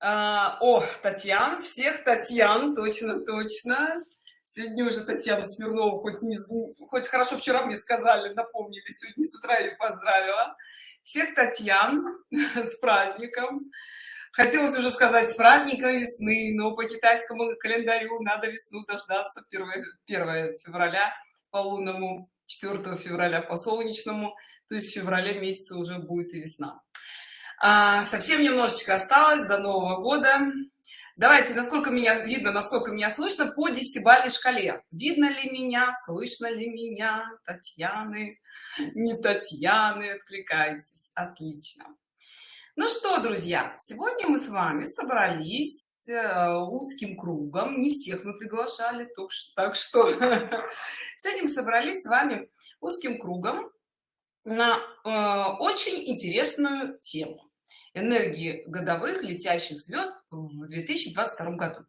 А, о, Татьяна, всех Татьян, точно, точно. Сегодня уже Татьяну Смирнову, хоть, не, хоть хорошо вчера мне сказали, напомнили, сегодня с утра ее поздравила. Всех Татьян с праздником. Хотелось уже сказать с праздником весны, но по китайскому календарю надо весну дождаться 1, 1 февраля по лунному, 4 февраля по солнечному, то есть в феврале месяце уже будет и весна. А, совсем немножечко осталось до Нового года. Давайте, насколько меня видно, насколько меня слышно по десятибалльной шкале. Видно ли меня, слышно ли меня, Татьяны, не Татьяны, откликайтесь. Отлично. Ну что, друзья, сегодня мы с вами собрались э, узким кругом. Не всех мы приглашали, так что сегодня мы собрались с вами узким кругом на э, очень интересную тему энергии годовых летящих звезд в 2022 году.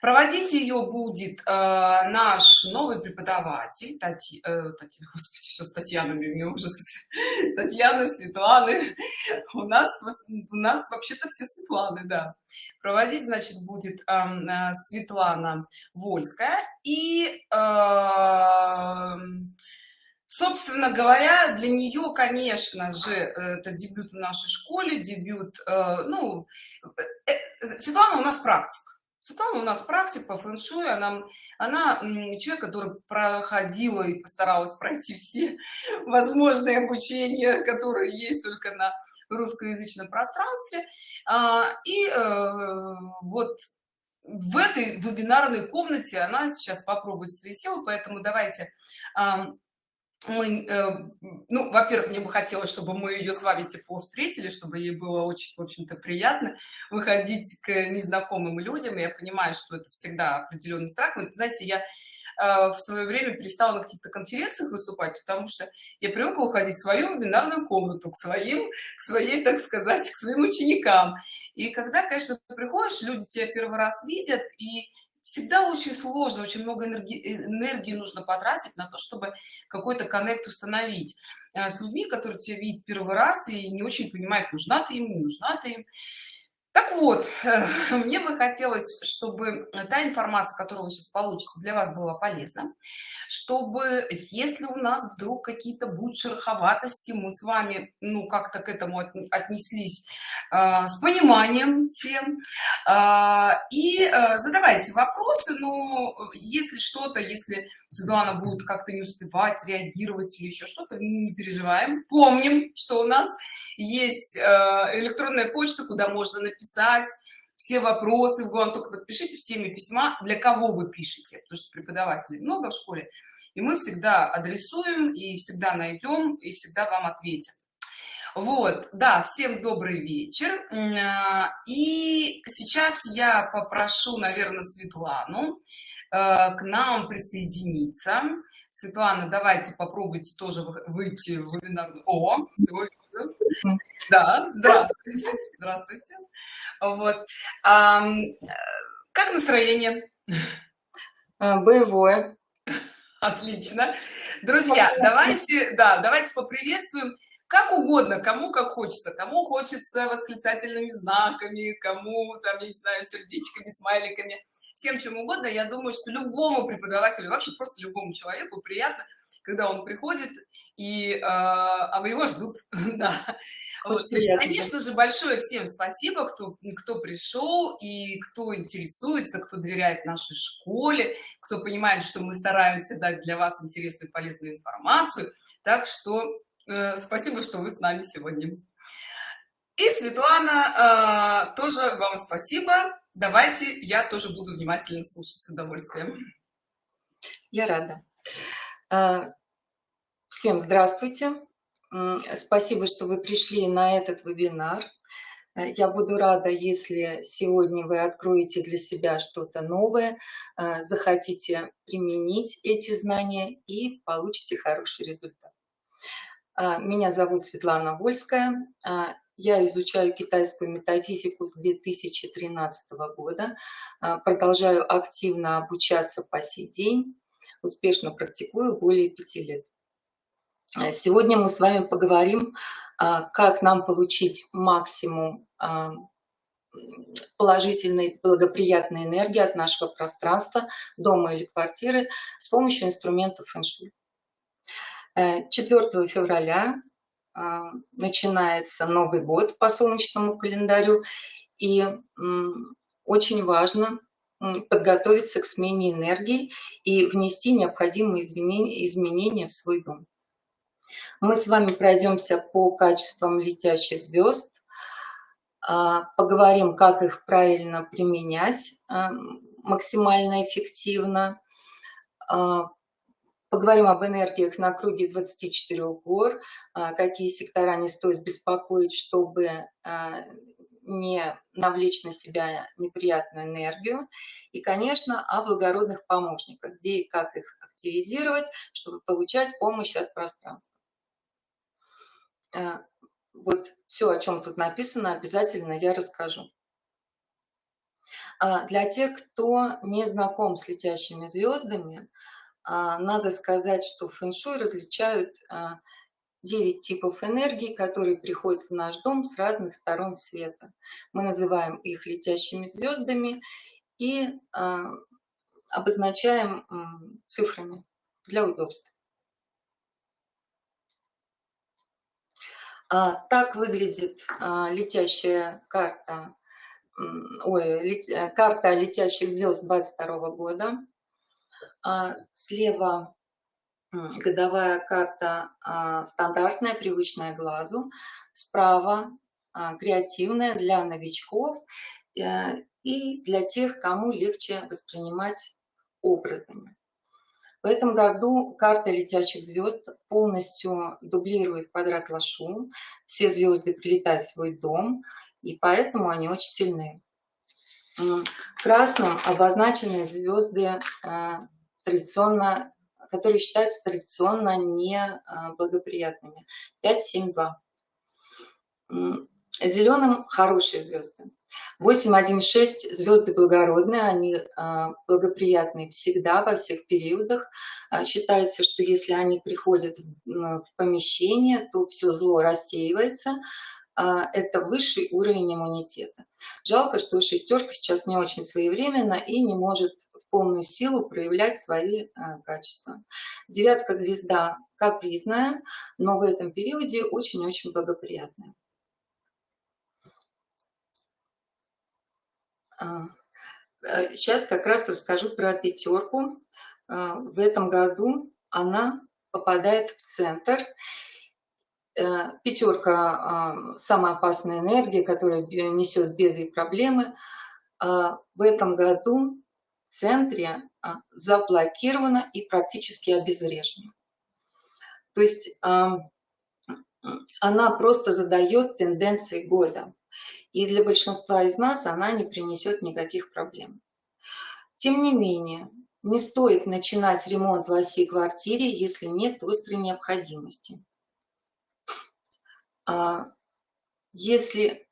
Проводить ее будет э, наш новый преподаватель, Тати, э, Тати, господи, все с Татьянами, меня ужас, Татьяны, Светланы, у нас, у нас вообще-то все Светланы, да. Проводить, значит, будет э, э Светлана Вольская и... Э, собственно говоря для нее конечно же это дебют в нашей школе дебют э, ну э, светлана у нас практик Светлана у нас практик по фэншуй, она, она человек, который проходила и постаралась пройти все возможные обучения, которые есть только на русскоязычном пространстве. А, и э, вот в этой вебинарной комнате она сейчас попробует свои силы, поэтому давайте мы, э, ну, во-первых, мне бы хотелось, чтобы мы ее с вами тепло встретили, чтобы ей было очень, в общем-то, приятно выходить к незнакомым людям. Я понимаю, что это всегда определенный страх. Но, знаете, я э, в свое время перестала на каких-то конференциях выступать, потому что я привыкла уходить в свою вебинарную комнату, к своим, к своей, так сказать, к своим ученикам. И когда, конечно, приходишь, люди тебя первый раз видят, и всегда очень сложно, очень много энергии, энергии нужно потратить на то, чтобы какой-то коннект установить э, с людьми, которые тебя видят первый раз и не очень понимают, нужна ты им, не нужна ты им. Так вот, мне бы хотелось, чтобы та информация, которую вы сейчас получите, для вас была полезна, чтобы, если у нас вдруг какие-то будут шероховатости, мы с вами, ну, как-то к этому отнеслись э, с пониманием всем, э, и э, задавайте вопросы, но если что-то, если Светлана будет как-то не успевать реагировать или еще что-то, не переживаем, помним, что у нас есть э, электронная почта, куда можно написать все вопросы. В только подпишите в теме письма для кого вы пишете потому что преподавателей много в школе. И мы всегда адресуем и всегда найдем и всегда вам ответят вот да всем добрый вечер э, и сейчас я попрошу наверное светлану э, к нам присоединиться светлана давайте попробуйте тоже выйти в вебинар о сегодня да, здравствуйте. Здравствуйте. Вот. А, как настроение? А, боевое. Отлично. Друзья, давайте, да, давайте поприветствуем как угодно, кому как хочется. Кому хочется восклицательными знаками, кому, там, я не знаю, сердечками, смайликами, всем чем угодно. Я думаю, что любому преподавателю, вообще просто любому человеку приятно, когда он приходит и э, а вы его ждут да. вот. конечно же большое всем спасибо кто кто пришел и кто интересуется кто доверяет нашей школе кто понимает что мы стараемся дать для вас интересную полезную информацию так что спасибо что вы с нами сегодня и светлана э, тоже вам спасибо давайте я тоже буду внимательно слушать с удовольствием я рада Э, всем здравствуйте. Спасибо, что вы пришли на этот вебинар. Э, я буду рада, если сегодня вы откроете для себя что-то новое, э, захотите применить эти знания и получите хороший результат. Меня зовут Светлана Вольская. Я изучаю китайскую метафизику с 2013 года. Продолжаю активно обучаться по сей день успешно практикую более пяти лет. Сегодня мы с вами поговорим, а, как нам получить максимум а, положительной, благоприятной энергии от нашего пространства, дома или квартиры с помощью инструментов фэн-шуй. 4 э, февраля а, начинается Новый год по солнечному календарю, и очень важно подготовиться к смене энергии и внести необходимые изменения в свой дом. Мы с вами пройдемся по качествам летящих звезд, а, поговорим, как их правильно применять максимально эффективно, поговорим об энергиях на круге 24 гор, какие сектора не стоит беспокоить, чтобы не навлечь на себя неприятную энергию. И, конечно, о благородных помощниках, где и как их активизировать, чтобы получать помощь от пространства. Э, вот все, о чем тут написано, обязательно я расскажу. А для тех, кто не знаком с летящими звездами, а, надо сказать, что фэн-шуй различают 9 а, типов энергии, которые приходят в наш дом с разных сторон света. Мы называем их летящими звездами и обозначаем цифрами для удобства. А, так выглядит а, летящая карта, ой, э, карта летящих звезд 22 года. А, слева годовая карта стандартная, привычная глазу. Справа креативная для новичков э, и для тех, кому легче воспринимать образами. В этом году карта летящих звезд полностью дублирует квадрат Лашу. Все звезды прилетают в свой дом, и поэтому они очень сильны. Красным обозначены звезды э, традиционно, которые считаются традиционно неблагоприятными. 5, 7, 2. Зеленым хорошие звезды. 8.1.6 звезды благородные, они а, благоприятны всегда, во всех периодах. А, считается, что если они приходят в помещение, то все зло рассеивается. А, это высший уровень иммунитета. Жалко, что шестерка сейчас не очень своевременна и не может полную силу проявлять свои качества. Девятка звезда капризная, но в этом периоде очень-очень благоприятная. Сейчас а, э, как раз расскажу про пятерку. А, в этом году она попадает в центр. Э, пятерка а, – самая опасная энергия, которая несет беды и проблемы. В этом году центре заблокирована и практически обезврежена. То есть она просто задает тенденции года и для большинства из нас она не принесет никаких проблем. Тем не менее, не стоит начинать ремонт в оси квартире, если нет острой необходимости. А если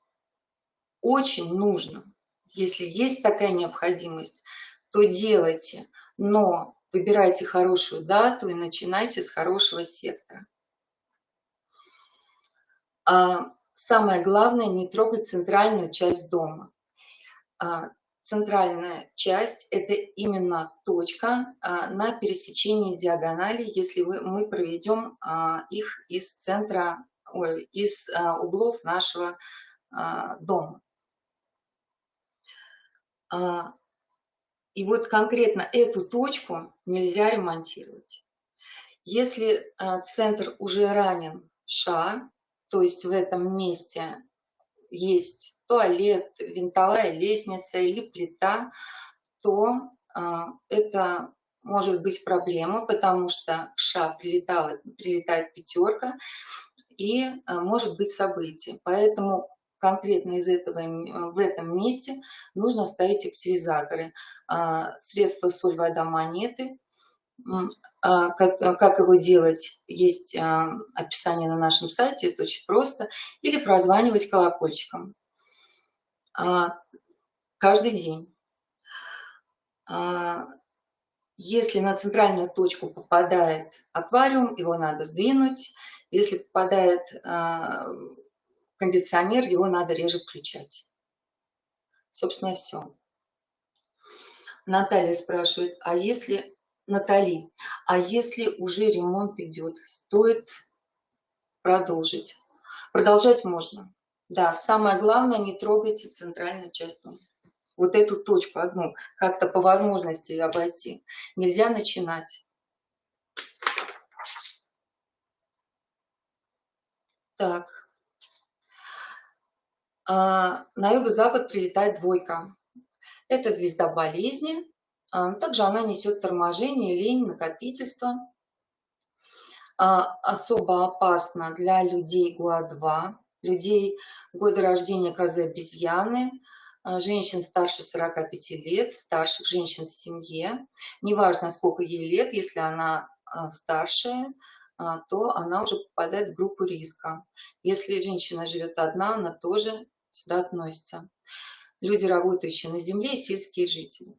очень нужно, если есть такая необходимость, то делайте, но выбирайте хорошую дату и начинайте с хорошего сектора. А Самое главное не трогать центральную часть дома. А, центральная часть – это именно точка а, на пересечении диагонали, если мы проведем их из центра, ой, из углов нашего дома. И вот конкретно эту точку нельзя ремонтировать. Если центр уже ранен ша, то есть в этом месте есть туалет, винтовая лестница или плита, то а, это может быть проблема, потому что ша прилетала, прилетает пятерка и а, может быть событие. Поэтому конкретно из этого, в этом месте нужно ставить активизаторы. А, средства соль, вода, монеты а, как, как его делать, есть а, описание на нашем сайте, это очень просто. Или прозванивать колокольчиком каждый день. Если на центральную точку попадает аквариум, его надо сдвинуть. Если попадает кондиционер, его надо реже включать. Собственно, все. Наталья спрашивает, а если... Натали, а если уже ремонт идет, стоит продолжить? Продолжать можно. Да, самое главное, не трогайте центральную часть дома. Вот эту точку одну, как-то по возможности обойти. Нельзя начинать. Так. А, на юго-запад прилетает двойка. Это звезда болезни. А, также она несет торможение, лень, накопительство. А, особо опасно для людей ГУА-2, людей года рождения козы обезьяны, женщин старше 45 лет, старших женщин в семье. Неважно, сколько ей лет, если она старшая, то она уже попадает в группу риска. Если женщина живет одна, она тоже сюда относится. Люди, работающие на земле, и сельские жители.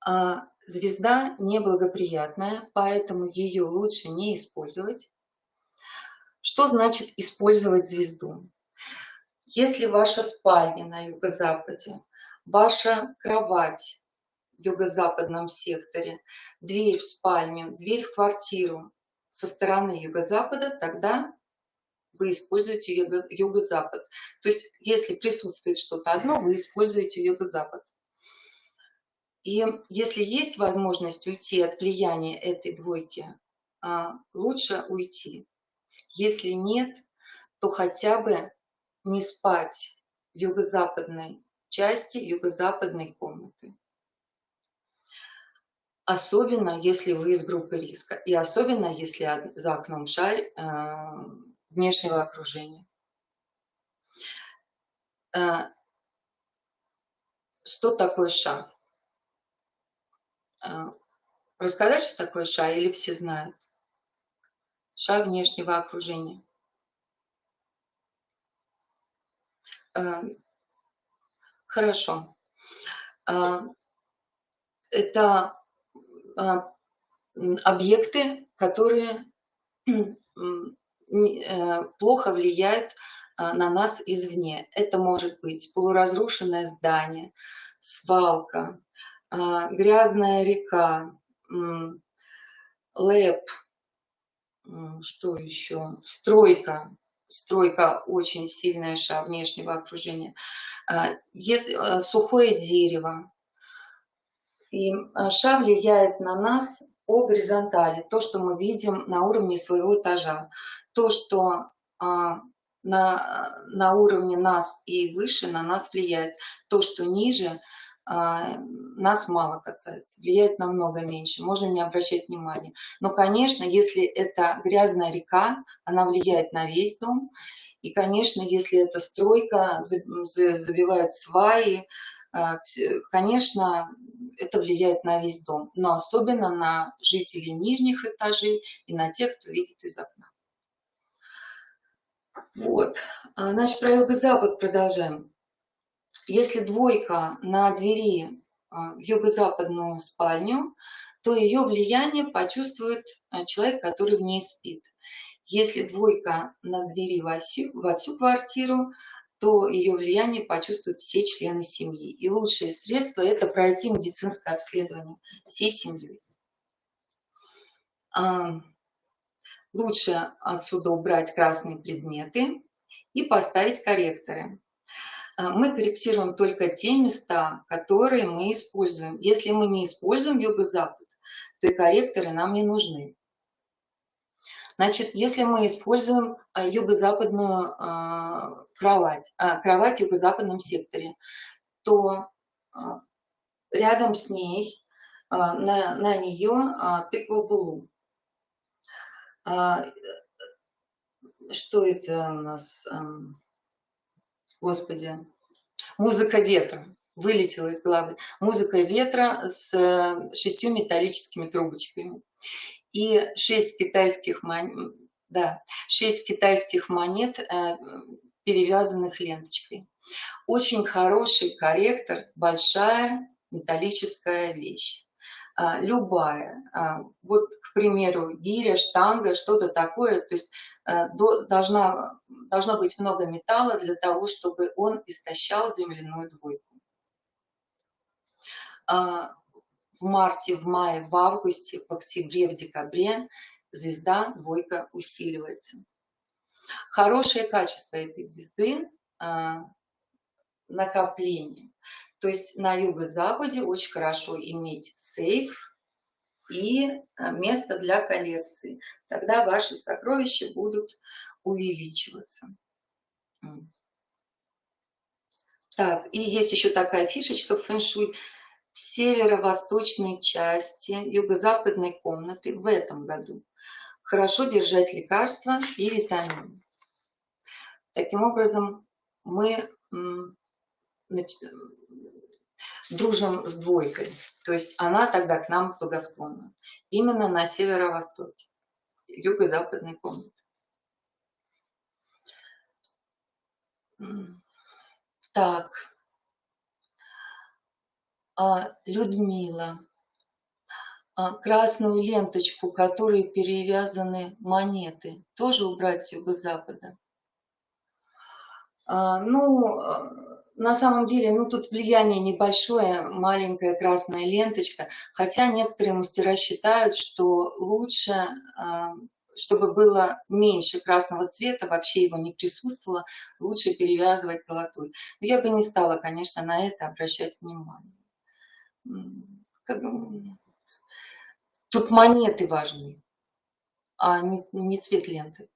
А звезда неблагоприятная, поэтому ее лучше не использовать. Что значит использовать звезду? Если ваша спальня на юго-западе, ваша кровать в юго-западном секторе, дверь в спальню, дверь в квартиру со стороны юго-запада, тогда вы используете юго-запад. То есть, если присутствует что-то одно, вы используете юго-запад. И если есть возможность уйти от влияния этой двойки, а, лучше уйти. Если нет, то хотя бы не спать юго-западной части юго-западной комнаты. Особенно, если вы из группы риска. И особенно, если за окном шаль а, внешнего окружения. Э, что такое ша? Э, рассказать, что такое ша, или все знают? Ша внешнего окружения. Э, хорошо. Это объекты, которые плохо влияют а, на нас извне. Это может быть полуразрушенное здание, свалка, а, грязная река, лэп, что еще, стройка, стройка очень сильная ша внешнего окружения, если, сухое дерево. И ша влияет на нас по горизонтали, то, что мы видим на уровне своего этажа то, что а, на, на уровне нас и выше на нас влияет. То, что ниже, а, нас мало касается, влияет намного меньше, можно не обращать внимания. Но, конечно, если это грязная река, она влияет на весь дом. И, конечно, если это стройка, забивают сваи, а, конечно, это влияет на весь дом, но особенно на жителей нижних этажей и на тех, кто видит из окна. Вот. А, значит, про юго-запад продолжаем. Если двойка на двери а, в юго-западную спальню, то ее влияние почувствует а, человек, который в ней спит. Если двойка на двери во всю, во всю квартиру, то ее влияние почувствуют все члены семьи. И лучшее средство – это пройти медицинское обследование всей семьей. Лучше отсюда убрать красные предметы и поставить корректоры. А, мы корректируем только те места, которые мы используем. Если мы не используем юго-запад, то и корректоры нам не нужны. Значит, если мы используем а, юго-западную а, кровать, кровать в юго-западном секторе, то рядом с ней, на, на нее тыква в а, что это у нас? Господи. Музыка ветра. Вылетела из головы. Музыка ветра с э, шестью металлическими трубочками. И шесть китайских монет, да, шесть китайских монет, э, перевязанных ленточкой. Очень хороший корректор, большая металлическая вещь. А, любая, а, вот, к примеру, гиря, штанга, что-то такое, то есть а, до, должна, должно быть много металла для того, чтобы он истощал земляную двойку. В марте, в мае, в августе, в октябре, в декабре звезда двойка усиливается. Хорошее качество этой звезды накопление. То есть на юго-западе очень хорошо иметь сейф и а, место для коллекции. Тогда ваши сокровища будут увеличиваться. Так, и есть еще такая фишечка в фэншуй. Северо-восточной части юго-западной комнаты в этом году хорошо держать лекарства и витамины. Таким образом, мы дружим с двойкой. То есть она тогда к нам благосклонна. Именно на северо-востоке, юго-западной комнаты. Так. А, Людмила. А, красную ленточку, которой перевязаны монеты, тоже убрать с юго-запада. А, ну, на самом деле, ну тут влияние небольшое, маленькая красная ленточка, хотя некоторые мастера считают, что лучше, а, чтобы было меньше красного цвета, вообще его не присутствовало, лучше перевязывать золотой. Но я бы не стала, конечно, на это обращать внимание. Тут монеты важны, а не, не цвет ленты.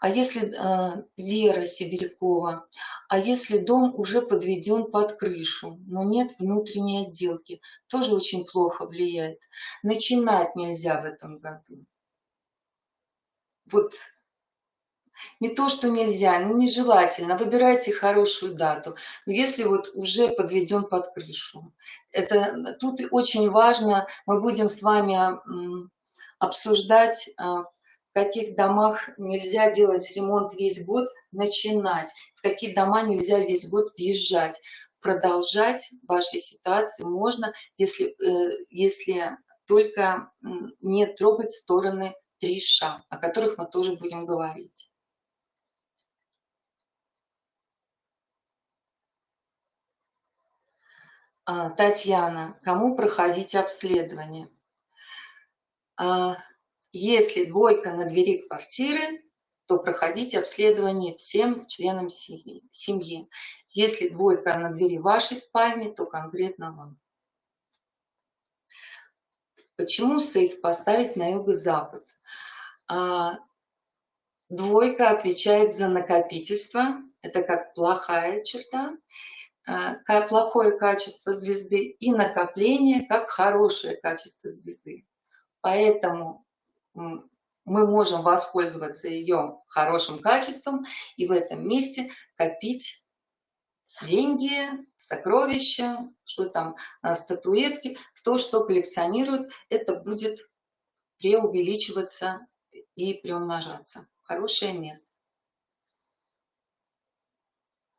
А если э, Вера Сибирякова, а если дом уже подведен под крышу, но нет внутренней отделки, тоже очень плохо влияет. Начинать нельзя в этом году. Вот не то, что нельзя, но нежелательно. Выбирайте хорошую дату. Но если вот уже подведен под крышу. Это, тут очень важно, мы будем с вами обсуждать а, в каких домах нельзя делать ремонт весь год, начинать, в какие дома нельзя весь год въезжать. Продолжать в вашей ситуации можно, если, э, если только не трогать стороны три ша, о которых мы тоже будем говорить. А, Татьяна, кому проходить обследование? Если двойка на двери квартиры, то проходите обследование всем членам семьи. Если двойка на двери вашей спальни, то конкретно вам. Почему сейф поставить на юго-запад? А, двойка отвечает за накопительство. Это как плохая черта, а, как плохое качество звезды. И накопление как хорошее качество звезды. Поэтому мы можем воспользоваться ее хорошим качеством и в этом месте копить деньги, сокровища, что там, а, статуэтки, кто что коллекционирует, это будет преувеличиваться и приумножаться. Хорошее место.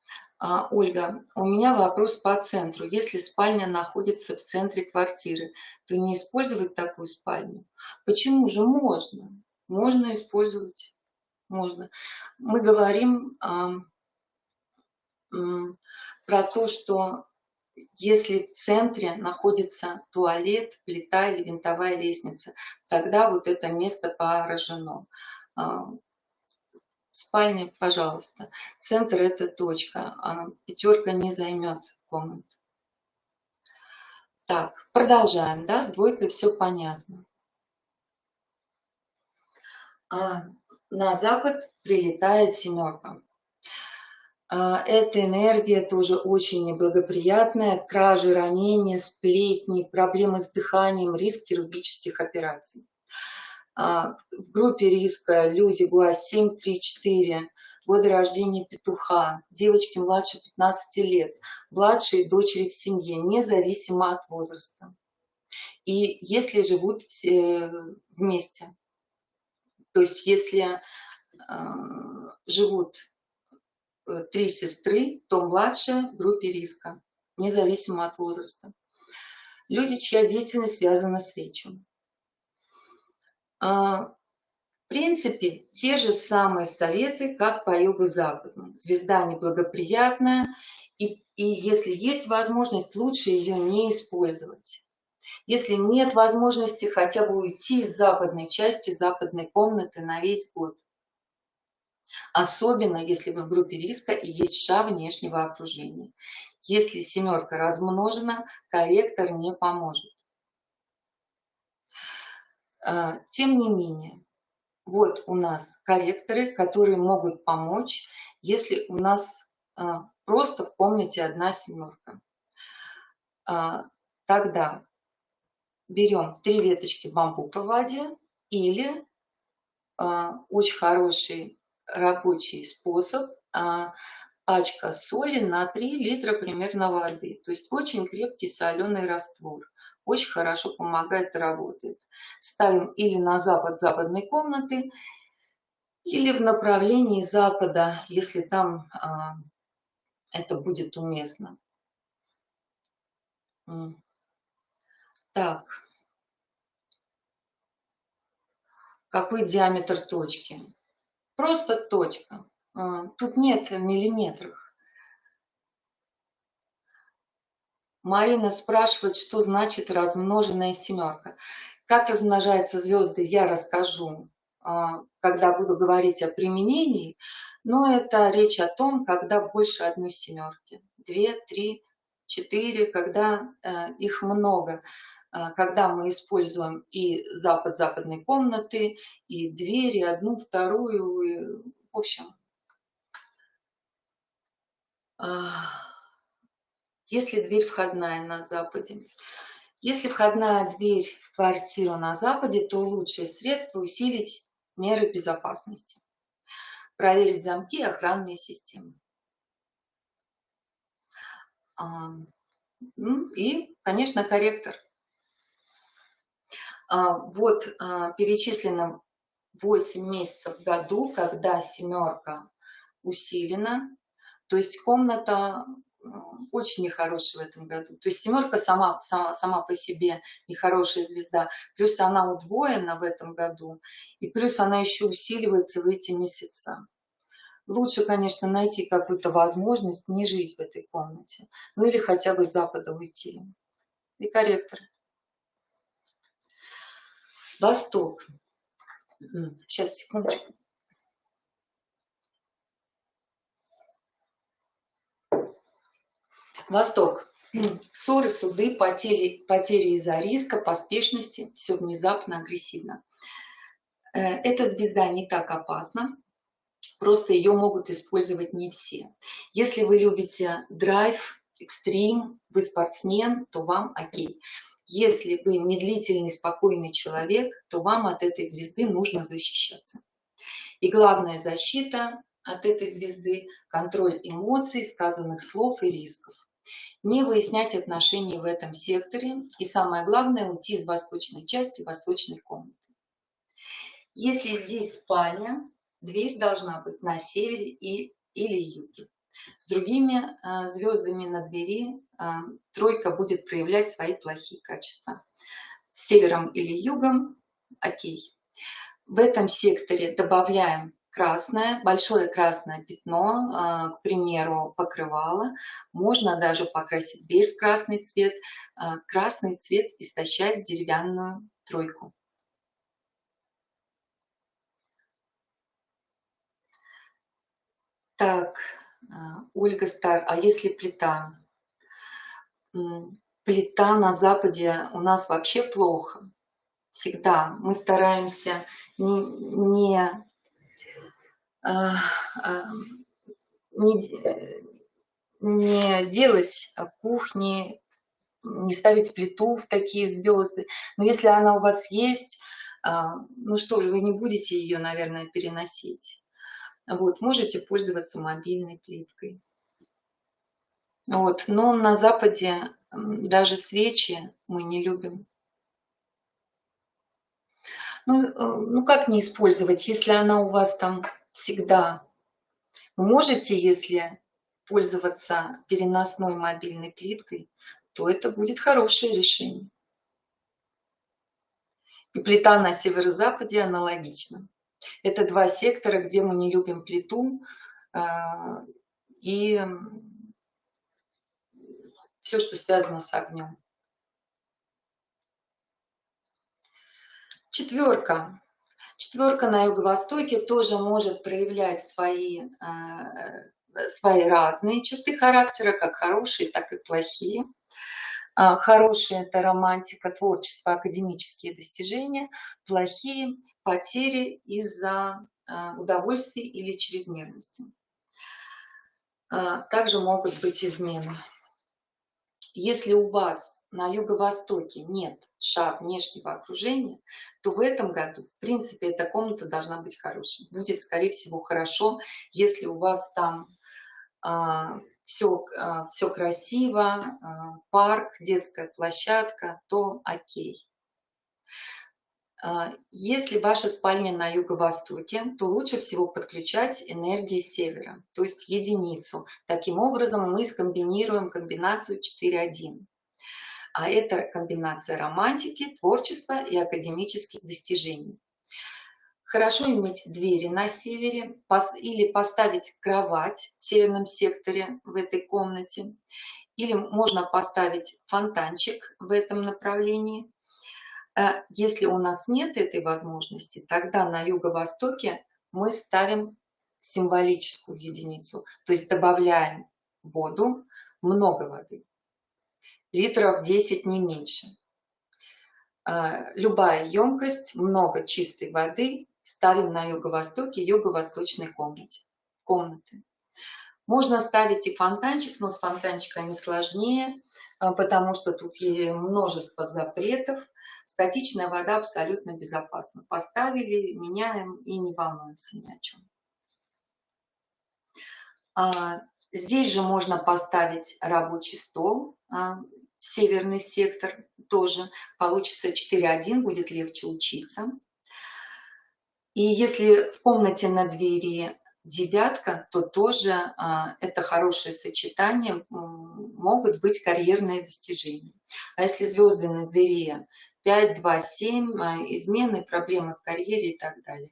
А, Ольга, у меня вопрос по центру. Если спальня находится в центре квартиры, то не использовать такую спальню? Почему же можно? Можно использовать. Можно. Мы говорим а, про то, что если в центре находится туалет, плита или винтовая лестница, тогда вот это место поражено. Спальне, пожалуйста. Центр это точка, а пятерка не займет комнату. Так, продолжаем, да, с двойкой все понятно. А, на запад прилетает семерка. А, эта энергия тоже очень неблагоприятная. Кражи, ранения, сплетни, проблемы с дыханием, риск хирургических операций. А, в группе риска люди ГУАЗ 7, 3, 4, годы рождения петуха, девочки младше 15 лет, младшие дочери в семье, независимо от возраста. И если живут все вместе, то есть если э, живут э, три сестры, то младшая в группе риска, независимо от возраста. люди, чья деятельность связана с речью. А, в принципе, те же самые советы, как по югу западному. Звезда неблагоприятная, и, и если есть возможность, лучше ее не использовать. Если нет возможности, хотя бы уйти из западной части западной комнаты на весь год. Особенно, если вы в группе риска и есть ша внешнего окружения. Если семерка размножена, корректор не поможет. А, тем не менее, вот у нас корректоры, которые могут помочь, если у нас а, просто в комнате одна семерка. А, тогда берем три веточки бамбука в воде или очень хороший рабочий способ пачка соли на 3 литра примерно воды. То есть очень крепкий соленый раствор. Очень хорошо помогает работает. Ставим или на запад западной комнаты, или в направлении запада, если там а, это будет уместно. Так. Какой диаметр точки? Просто точка. А, тут нет миллиметров. Марина спрашивает, что значит размноженная семерка. Как размножаются звезды, я расскажу, а, когда буду говорить о применении. Но это речь о том, когда больше одной семерки. Две, три, четыре, когда э, их много. А, когда мы используем и запад западной комнаты, и двери, одну, вторую. В общем, если дверь входная на западе. Если входная дверь в квартиру на западе, то лучшее средство усилить меры безопасности. Проверить замки и охранные системы. Ну и, конечно, корректор. А, вот а, перечислено 8 месяцев в году, когда семерка усилена, то есть комната очень нехорошая в этом году. То есть семерка сама, сама, сама по себе нехорошая звезда, плюс она удвоена в этом году, и плюс она еще усиливается в эти месяца. Лучше, конечно, найти какую-то возможность не жить в этой комнате. Ну или хотя бы с запада уйти. И корректоры. Восток. Сейчас, секундочку. Восток. Ссоры, суды, потери, потери из-за риска, поспешности, все внезапно, агрессивно. Э, эта звезда не так опасна, просто ее могут использовать не все. Если вы любите драйв, экстрим, вы спортсмен, то вам окей. Если вы медлительный, спокойный человек, то вам от этой звезды нужно защищаться. И главная защита от этой звезды – контроль эмоций, сказанных слов и рисков не выяснять отношения в этом секторе и самое главное уйти из восточной части восточной комнаты. Если здесь спальня, дверь должна быть на севере и, или юге. С другими э, звездами на двери э, тройка будет проявлять свои плохие качества. С севером или югом – окей. В этом секторе добавляем красное, большое красное пятно, а, к примеру, покрывало. Можно даже покрасить дверь в красный цвет. А, красный цвет истощает деревянную тройку. Так, а, Ольга Стар, а если плита? Плита на Западе у нас вообще плохо. Всегда. Мы стараемся не, не не, не делать кухни, не ставить плиту в такие звезды. Но если она у вас есть, ну что же, вы не будете ее, наверное, переносить. Вот, можете пользоваться мобильной плиткой. Вот, но на Западе даже свечи мы не любим. Ну, э, ну как не использовать, если она у вас там всегда. Вы можете, если пользоваться переносной мобильной плиткой, то это будет хорошее решение. И плита на северо-западе аналогично. Это два сектора, где мы не любим плиту а, и все, что связано с огнем. Четверка. Четверка на юго-востоке тоже может проявлять свои, а, свои разные черты характера, как хорошие, так и плохие. А, хорошие – это романтика, творчество, академические достижения. Плохие – потери из-за а, удовольствий или чрезмерности. А, также могут быть измены. Если у вас на юго-востоке нет шар внешнего окружения, то в этом году, в принципе, эта комната должна быть хорошей. Будет, скорее всего, хорошо, если у вас там все, а, все красиво, а, парк, детская площадка, то окей. А, если ваша спальня на юго-востоке, то лучше всего подключать энергии севера, то есть единицу. Таким образом мы скомбинируем комбинацию 4.1. А это комбинация романтики, творчества и академических достижений. Хорошо иметь двери на севере или поставить кровать в северном секторе в этой комнате. Или можно поставить фонтанчик в этом направлении. Э, если у нас нет этой возможности, тогда на юго-востоке мы ставим символическую единицу, то есть добавляем воду, много воды, литров 10 не меньше. Э, любая емкость, много чистой воды ставим на юго-востоке юго-восточной комнате, комнаты. Можно ставить и фонтанчик, но с фонтанчиками сложнее, а, потому что тут есть множество запретов. Статичная вода абсолютно безопасна. Поставили, меняем и не волнуемся ни о чем. А, здесь же можно поставить рабочий стол, а, северный сектор тоже. Получится 4.1, будет легче учиться. И если в комнате на двери девятка, то тоже а, это хорошее сочетание, могут быть карьерные достижения. А если звезды на двери 5, 2, 7, измены, проблемы в карьере и так далее.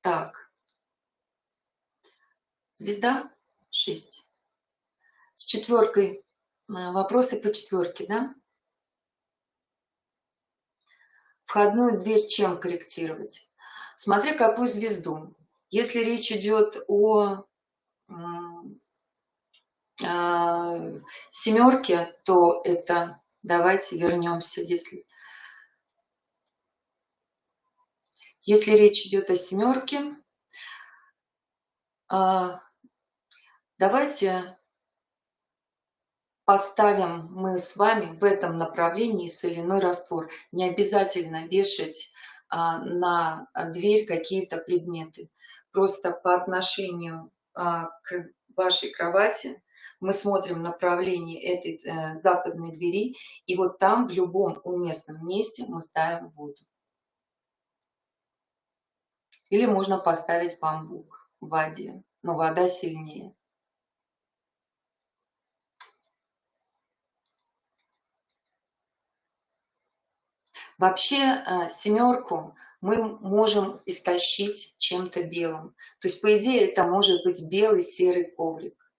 Так. Звезда 6. С четверкой. А, вопросы по четверке, да? Входную дверь чем корректировать? Смотря какую звезду. Если речь идет о а, семерке, то это давайте вернемся, если если речь идет о семерке, давайте поставим мы с вами в этом направлении соляной раствор. Не обязательно вешать а, на дверь какие-то предметы. Просто по отношению а, к вашей кровати мы смотрим направление этой э, западной двери, и вот там в любом уместном месте мы ставим воду. Или можно поставить бамбук в воде, но вода сильнее. Вообще э, семерку мы можем истощить чем-то белым. То есть, по идее, это может быть белый серый коврик.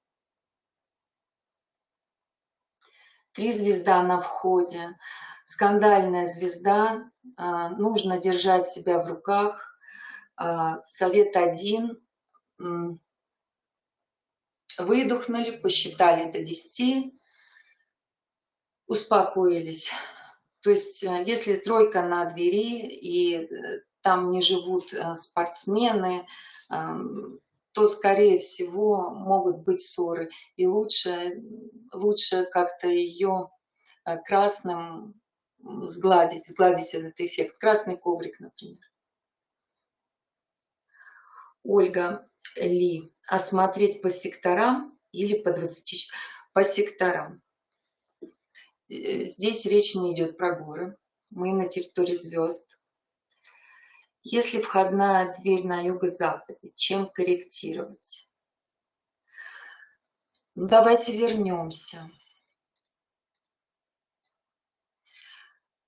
Три звезда на входе. Скандальная звезда. Э, нужно держать себя в руках. Э, совет один. Выдохнули, посчитали до 10. Успокоились то есть, э, если тройка на двери и э, там не живут э, спортсмены, эм, то, скорее всего, могут быть ссоры. И лучше, лучше как-то ее красным сгладить, сгладить этот эффект. Красный коврик, например. Ольга Ли. Осмотреть по секторам или по 20... По секторам. Э, здесь речь не идет про горы. Мы на территории звезд. Если входная дверь на юго-западе, чем корректировать? Ну, давайте вернемся.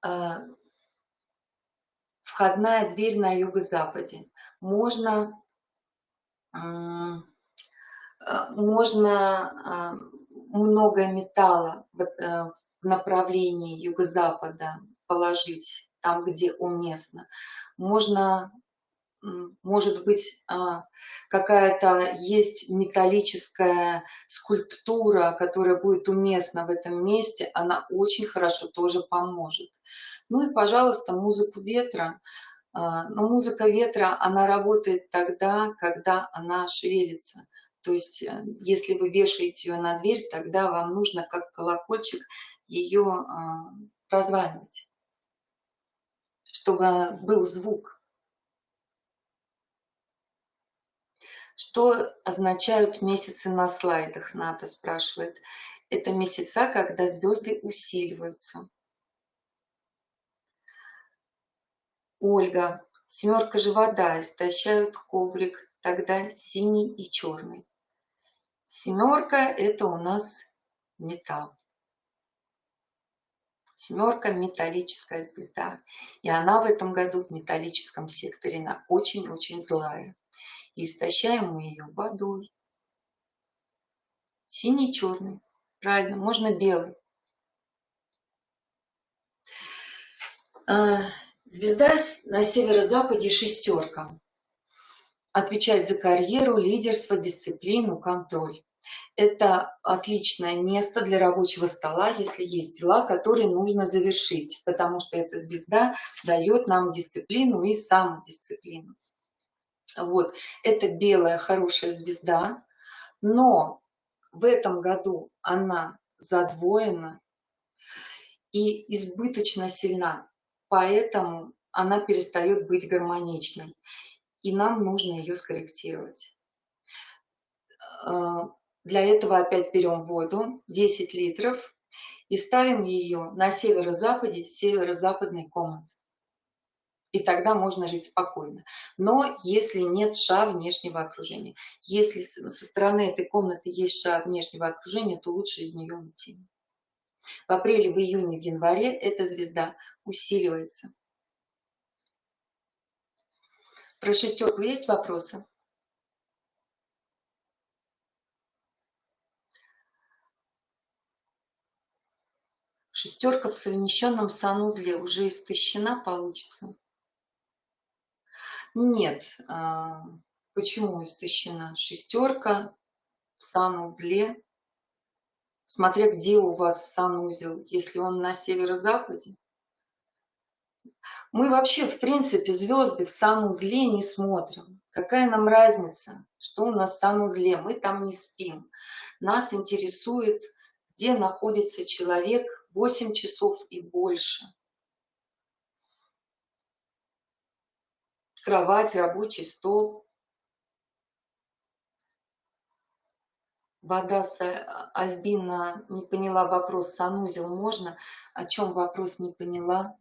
А, входная дверь на юго-западе. Можно, а, можно а, много металла в э, направлении юго-запада положить там, где уместно. Можно может быть, какая-то есть металлическая скульптура, которая будет уместна в этом месте, она очень хорошо тоже поможет. Ну и, пожалуйста, музыку ветра. А, но музыка ветра, она работает тогда, когда она шевелится. То есть, э, если вы вешаете ее на дверь, тогда вам нужно, как колокольчик, ее а, прозванивать, чтобы был звук. Что означают месяцы на слайдах, Ната спрашивает. Это месяца, когда звезды усиливаются. Ольга. Семерка же вода, истощают коврик, тогда синий и черный. Семерка – это у нас металл. Семерка – металлическая звезда. И она в этом году в металлическом секторе. Она очень-очень злая и истощаем мы ее водой. Синий, черный. Правильно, можно белый. Звезда на северо-западе шестерка. Отвечает за карьеру, лидерство, дисциплину, контроль. Это отличное место для рабочего стола, если есть дела, которые нужно завершить, потому что эта звезда дает нам дисциплину и самодисциплину. Вот, это белая хорошая звезда, но в этом году она задвоена и избыточно сильна, поэтому она перестает быть гармоничной, и нам нужно ее скорректировать. Э, для этого опять берем воду, 10 литров, и ставим ее на северо-западе северо-западной комнаты и тогда можно жить спокойно. Но если нет ша внешнего окружения, если со стороны этой комнаты есть ша внешнего окружения, то лучше из нее уйти. В апреле, в июне, в январе эта звезда усиливается. Про шестерку есть вопросы? Шестерка в совмещенном санузле уже истощена получится. Нет. А, почему истощена? Шестерка в санузле. Смотря где у вас санузел, если он на северо-западе. Мы вообще, в принципе, звезды в санузле не смотрим. Какая нам разница, что у нас в санузле? Мы там не спим. Нас интересует, где находится человек 8 часов и больше. кровать, рабочий стол. Вода с Альбина не поняла вопрос, санузел можно? О чем вопрос не поняла?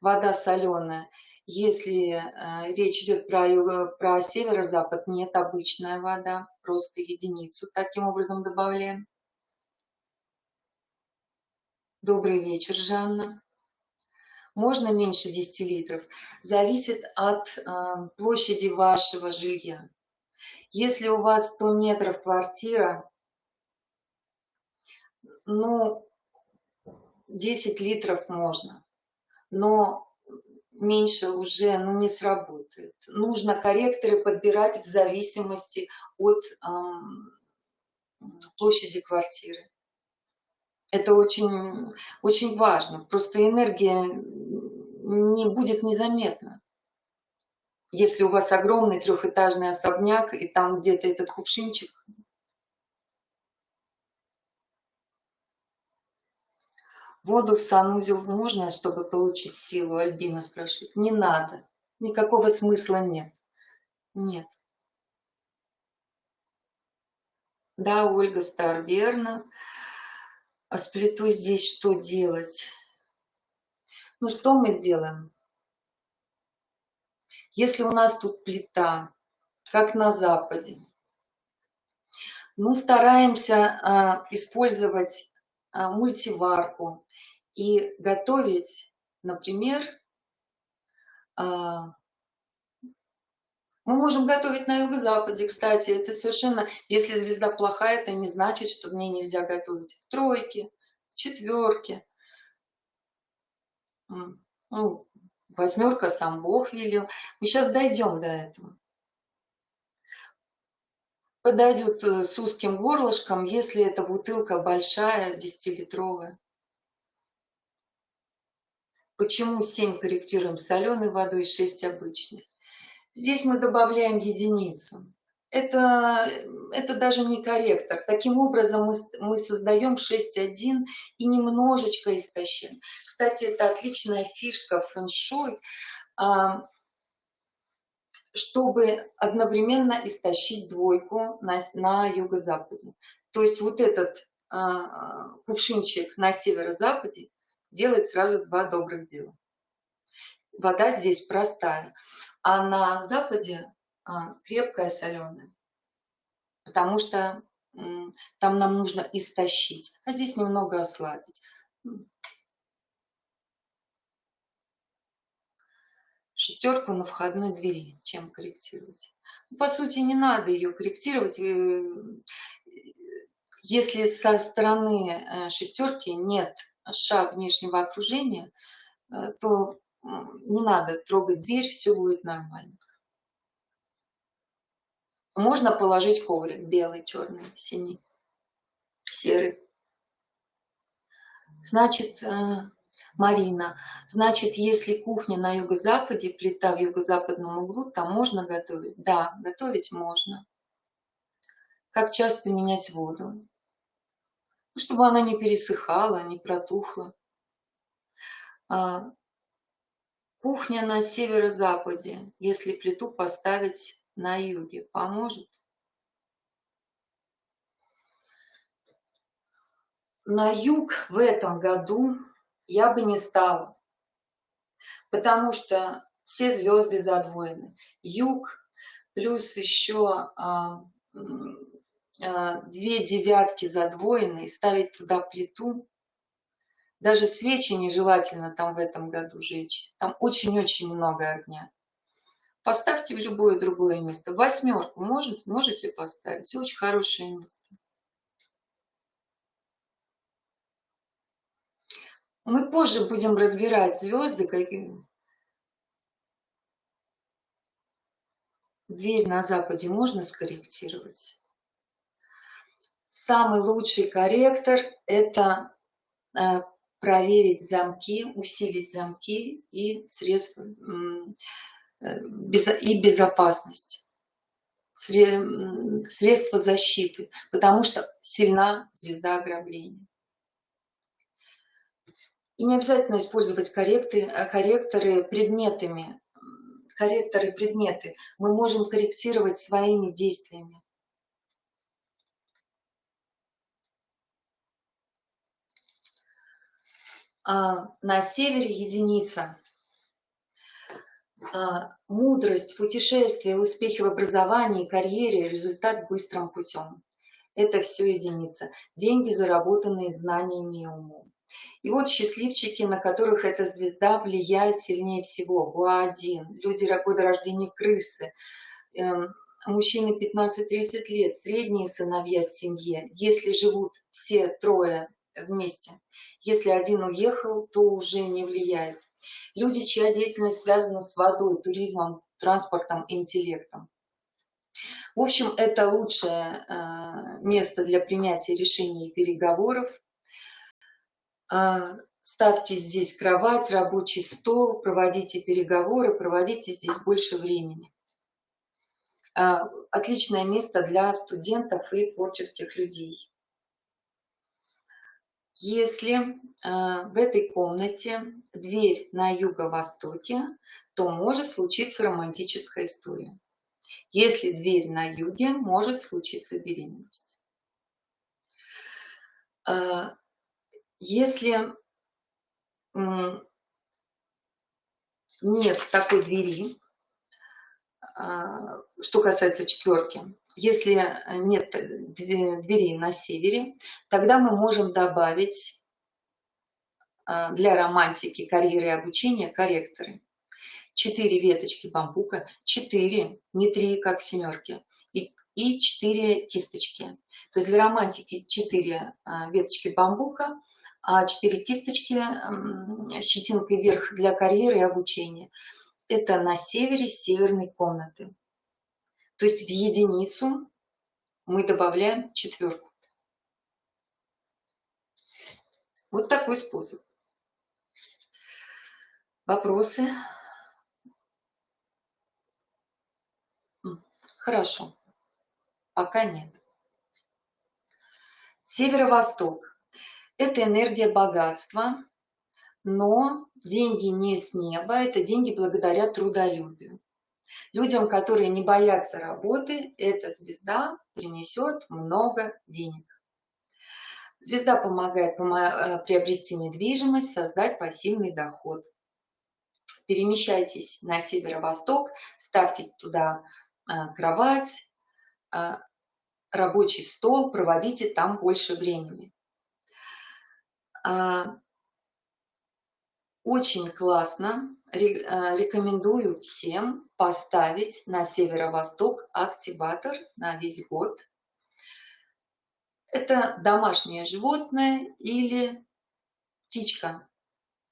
Вода соленая. Если э, речь идет про, про северо-запад, нет, обычная вода, просто единицу таким образом добавляем. Добрый вечер, Жанна можно меньше 10 литров, зависит от э, площади вашего жилья. Если у вас 100 метров квартира, ну, 10 литров можно, но меньше уже ну, не сработает. Нужно корректоры подбирать в зависимости от э, площади квартиры. Это очень, очень важно. Просто энергия не будет незаметна. Если у вас огромный трехэтажный особняк, и там где-то этот кувшинчик, Воду в санузел можно, чтобы получить силу? Альбина спрашивает. Не надо. Никакого смысла нет. Нет. Да, Ольга Стар, верно. А с плитой здесь что делать? Ну что мы сделаем? Если у нас тут плита, как на Западе, Ну, стараемся а, использовать мультиварку и готовить, например, а, мы можем готовить на юго-западе, кстати, это совершенно, если звезда плохая, это не значит, что в ней нельзя готовить. В тройке, в четверке. Ну, восьмерка сам Бог велел. Мы сейчас дойдем до этого. Подойдет э, с узким горлышком, если эта бутылка большая, 10-литровая. Почему 7 корректируем соленой водой, 6 обычной? Здесь мы добавляем единицу. Это, это даже не корректор. Таким образом мы, мы создаем 6.1 и немножечко истощим. Кстати, это отличная фишка фэншуй, а, чтобы одновременно истощить двойку на, на юго-западе. То есть вот этот а, кувшинчик на северо-западе делает сразу два добрых дела. Вода здесь простая а на западе а, крепкая соленая, потому что там нам нужно истощить, а здесь немного ослабить. Шестерку на входной двери, чем корректировать. Ну, по сути, не надо ее корректировать. Э, если со стороны э, шестерки нет ша внешнего окружения, э, то не надо трогать дверь, все будет нормально. Можно положить коврик белый, черный, синий, серый. Значит, Марина, значит, если кухня на юго-западе, плита в юго-западном углу, там можно готовить? Да, готовить можно. Как часто менять воду? Ну, чтобы она не пересыхала, не протухла. А, Кухня на северо-западе, если плиту поставить на юге, поможет? На юг в этом году я бы не стала, потому что все звезды задвоены. Юг плюс еще а, а, две девятки задвоены и ставить туда плиту даже свечи нежелательно там в этом году жечь. Там очень-очень много огня. Поставьте в любое другое место. Восьмерку можете, можете поставить. Очень хорошее место. Мы позже будем разбирать звезды, какие. Дверь на западе можно скорректировать. Самый лучший корректор – это э, проверить замки, усилить замки и средства э, и безопасность, средства защиты, потому что сильна звезда ограбления. И не обязательно использовать корректоры, корректоры предметами, корректоры предметы. Мы можем корректировать своими действиями. А, на севере единица. А, мудрость, путешествие, успехи в образовании, карьере, результат быстрым путем. Это все единица. Деньги, заработанные знаниями и умом. И вот счастливчики, на которых эта звезда влияет сильнее всего. Гуа-1, люди года рождения крысы, эм, мужчины 15-30 лет, средние сыновья в семье. Если живут все трое вместе. Если один уехал, то уже не влияет. Люди, чья деятельность связана с водой, туризмом, транспортом, интеллектом. В общем, это лучшее э, место для принятия решений и переговоров. Э, ставьте здесь кровать, рабочий стол, проводите переговоры, проводите здесь больше времени. Э, отличное место для студентов и творческих людей. Если э, в этой комнате дверь на юго-востоке, то может случиться романтическая история. Если дверь на юге, может случиться беременность. Если нет такой двери, э, что касается четверки, если нет дверей на севере, тогда мы можем добавить а, для романтики, карьеры и обучения корректоры. Четыре веточки бамбука, четыре, не три, как семерки, и четыре кисточки. То есть для романтики четыре а, веточки бамбука, а четыре кисточки щетинкой вверх для карьеры и обучения. Это на севере северной комнаты. То есть в единицу мы добавляем четверку. Вот такой способ. Вопросы? Хорошо. Пока нет. Северо-восток. Это энергия богатства, но деньги не с неба, это деньги благодаря трудолюбию. Людям, которые не боятся работы, эта звезда принесет много денег. Звезда помогает э, приобрести недвижимость, создать пассивный доход. Перемещайтесь на северо-восток, ставьте туда э, кровать, э, рабочий стол, проводите там больше времени. Очень классно, рекомендую всем поставить на северо-восток активатор на весь год – это домашнее животное или птичка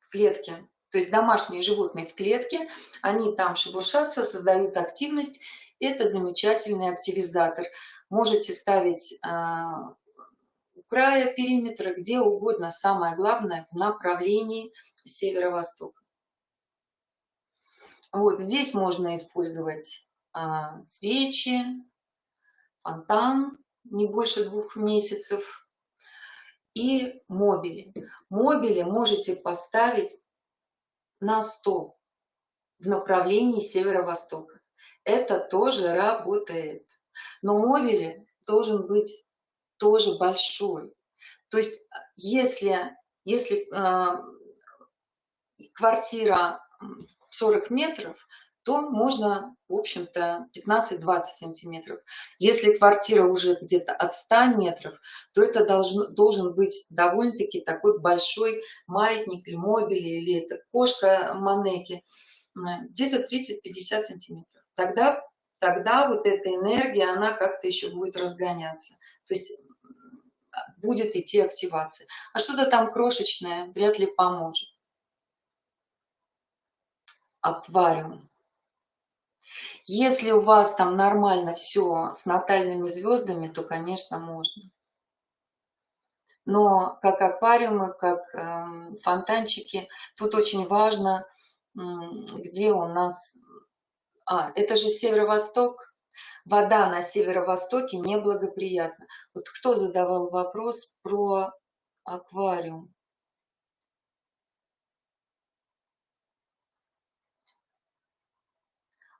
в клетке. То есть домашние животные в клетке, они там шебуршатся, создают активность. Это замечательный активизатор. Можете ставить а, края периметра, где угодно. Самое главное в направлении северо-востока. Вот здесь можно использовать а, свечи, фонтан, не больше двух месяцев. И мобили. Мобили можете поставить на стол в направлении северо-востока. Это тоже работает. Но мобили должен быть тоже большой. То есть если, если э, квартира 40 метров, то можно, в общем-то, 15-20 сантиметров. Если квартира уже где-то от 100 метров, то это должен, должен быть довольно-таки такой большой маятник или мобиль, или это кошка манеки, где-то 30-50 сантиметров. Тогда, тогда вот эта энергия, она как-то еще будет разгоняться. То есть будет идти активация. А что-то там крошечное вряд ли поможет. Аквариум. Если у вас там нормально все с натальными звездами, то, конечно, можно. Но как аквариумы, как э, фонтанчики, тут очень важно, где у нас... А, это же северо-восток. Вода на северо-востоке неблагоприятна. Вот кто задавал вопрос про аквариум?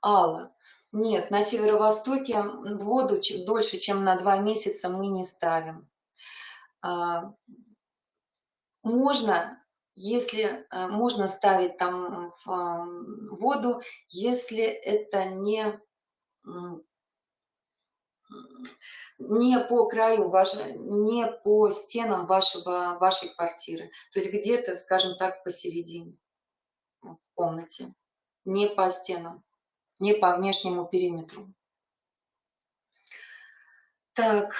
Алла. Нет, на северо-востоке воду дольше, чем на два месяца мы не ставим. А, можно, если а, можно ставить там воду, если это не не по краю вашей, не по стенам вашего, вашей квартиры. То есть где-то, скажем так, посередине в комнате, не по стенам не по внешнему периметру. Так,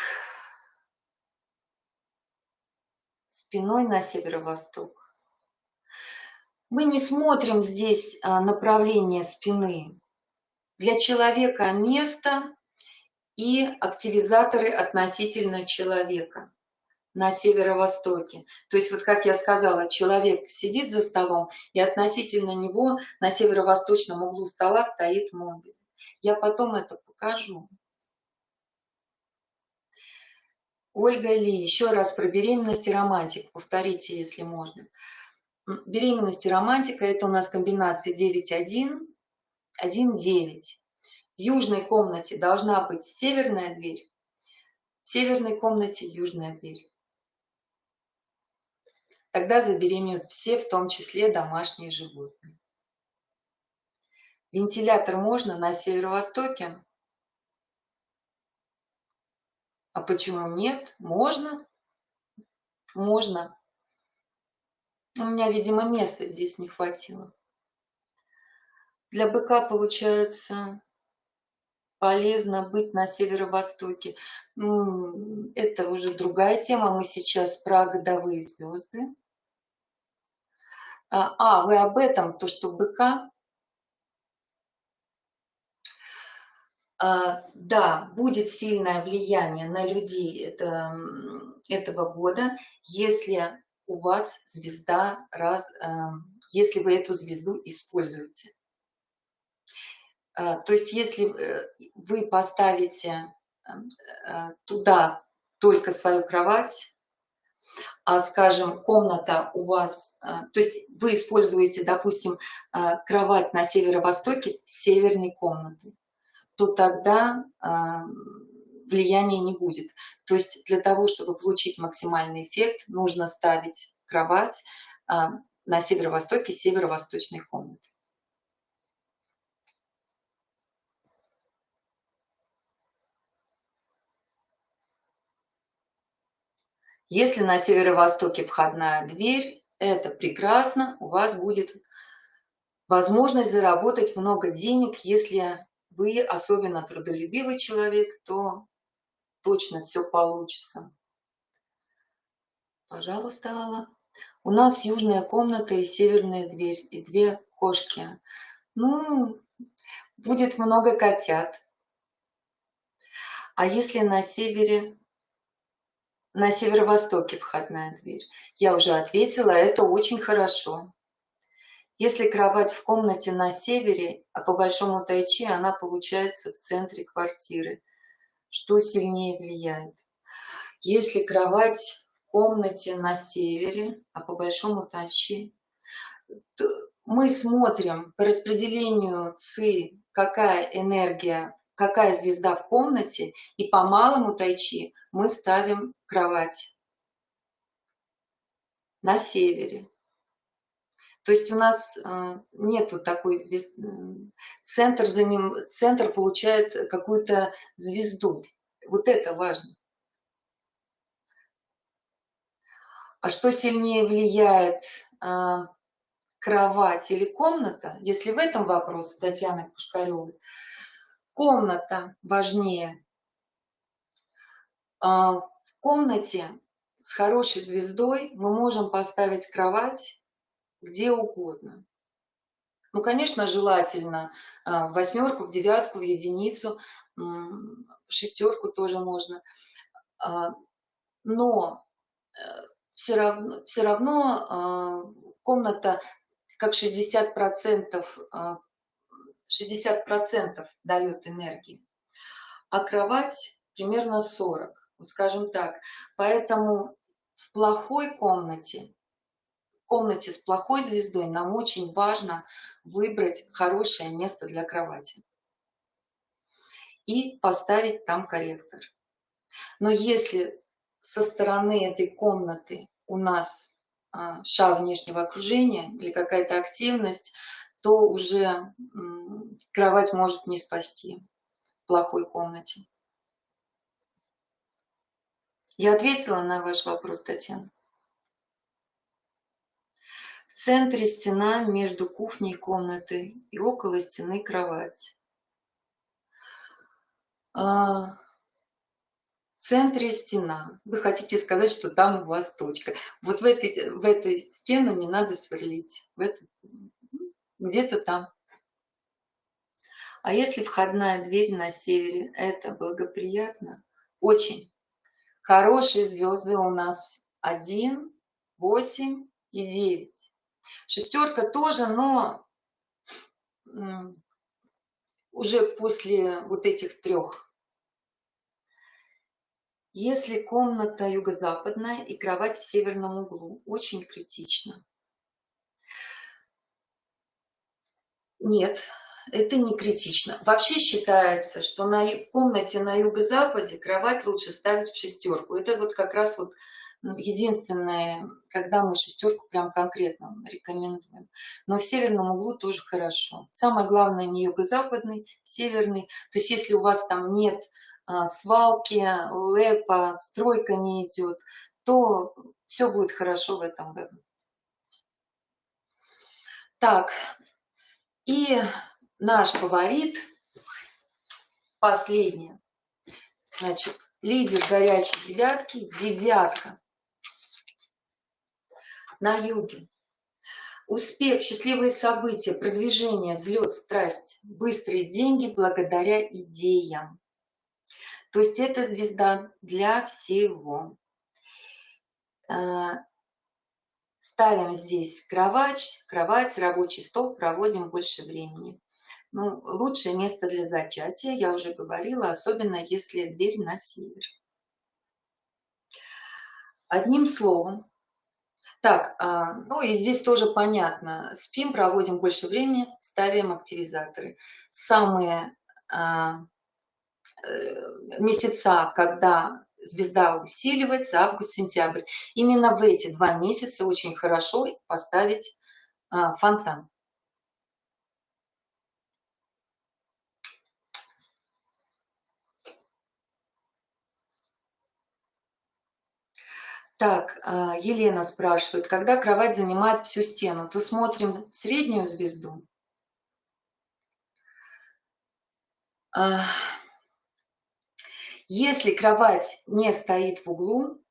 спиной на северо-восток. Мы не смотрим здесь а, направление спины. Для человека место и активизаторы относительно человека на северо-востоке. То есть, вот как я сказала, человек сидит за столом, и относительно него на северо-восточном углу стола стоит мобиль. Я потом это покажу. Ольга Ли, еще раз про беременность и романтику. Повторите, если можно. Беременность и романтика – это у нас комбинация 9-1, 1-9. В южной комнате должна быть северная дверь, в северной комнате южная дверь тогда забеременеют все, в том числе домашние животные. Вентилятор можно на северо-востоке А почему нет? Можно. Можно. У меня, видимо, места здесь не хватило. Для быка, получается, полезно быть на северо-востоке. Это уже другая тема. Мы сейчас про годовые звезды. А, а, вы об этом, то, что быка. А, да, будет сильное влияние на людей это, этого года, если у вас звезда, раз, а, если вы эту звезду используете. А, то есть если э, вы поставите а, туда только свою кровать, а, скажем, комната у вас, то есть вы используете, допустим, кровать на северо-востоке северной комнаты, то тогда влияния не будет. То есть для того, чтобы получить максимальный эффект, нужно ставить кровать на северо-востоке северо-восточной комнаты. Если на северо-востоке входная дверь, это прекрасно, у вас будет возможность заработать много денег. Если вы особенно трудолюбивый человек, то точно все получится. Пожалуйста, Алла. У нас южная комната и северная дверь, и две кошки. Ну, будет много котят. А если на севере на северо-востоке входная дверь. Я уже ответила, это очень хорошо. Если кровать в комнате на севере, а по большому тайчи она получается в центре квартиры, что сильнее влияет? Если кровать в комнате на севере, а по большому тайчи, мы смотрим по распределению ЦИ, какая энергия какая звезда в комнате, и по малому тайчи мы ставим кровать на севере. То есть у нас э, нету такой звезды. Центр, за ним, центр получает какую-то звезду. Вот это важно. А что сильнее влияет, э, кровать или комната? Если в этом вопросе Татьяны Пушкаревой, комната важнее. А, в комнате с хорошей звездой мы можем поставить кровать где угодно. Ну, конечно, желательно а, в восьмерку, в девятку, в единицу, в шестерку тоже можно. А, но все равно, все равно комната как 60% 60% дает энергии, а кровать примерно 40, вот скажем так. Поэтому в плохой комнате, в комнате с плохой звездой нам очень важно выбрать хорошее место для кровати и поставить там корректор. Но если со стороны этой комнаты у нас а, шаг внешнего окружения или какая-то активность, то уже кровать может не спасти в плохой комнате. Я ответила на ваш вопрос, Татьяна. В центре стена между кухней и комнатой и около стены кровать. А, в центре стена. Вы хотите сказать, что там у вас точка. Вот в этой, в этой стену не надо сверлить. В эту, где-то там. А если входная дверь на севере, это благоприятно? Очень. Хорошие звезды у нас 1, 8 и 9. Шестерка тоже, но уже после вот этих трех. Если комната юго-западная и кровать в северном углу, очень критично. Нет, это не критично. Вообще считается, что на комнате на юго-западе кровать лучше ставить в шестерку. Это вот как раз вот единственное, когда мы шестерку прям конкретно рекомендуем. Но в северном углу тоже хорошо. Самое главное не юго-западный, северный. То есть если у вас там нет а, свалки, лэпа, стройка не идет, то все будет хорошо в этом году. Так, и наш фаворит, последний, значит, лидер горячей девятки, девятка на юге. Успех, счастливые события, продвижение, взлет, страсть, быстрые деньги благодаря идеям. То есть это звезда для всего. А, ставим здесь кровать, кровать, рабочий стол, проводим больше времени. Ну, лучшее место для зачатия, я уже говорила, особенно если дверь на север. Одним словом, так, а, ну и здесь тоже понятно. Спим, проводим больше времени, ставим активизаторы. Самые а, э, месяца, когда звезда усиливается, август-сентябрь. Именно в эти два месяца очень хорошо поставить а, фонтан. Так, а, Елена спрашивает, когда кровать занимает всю стену, то смотрим среднюю звезду. А, если кровать не стоит в углу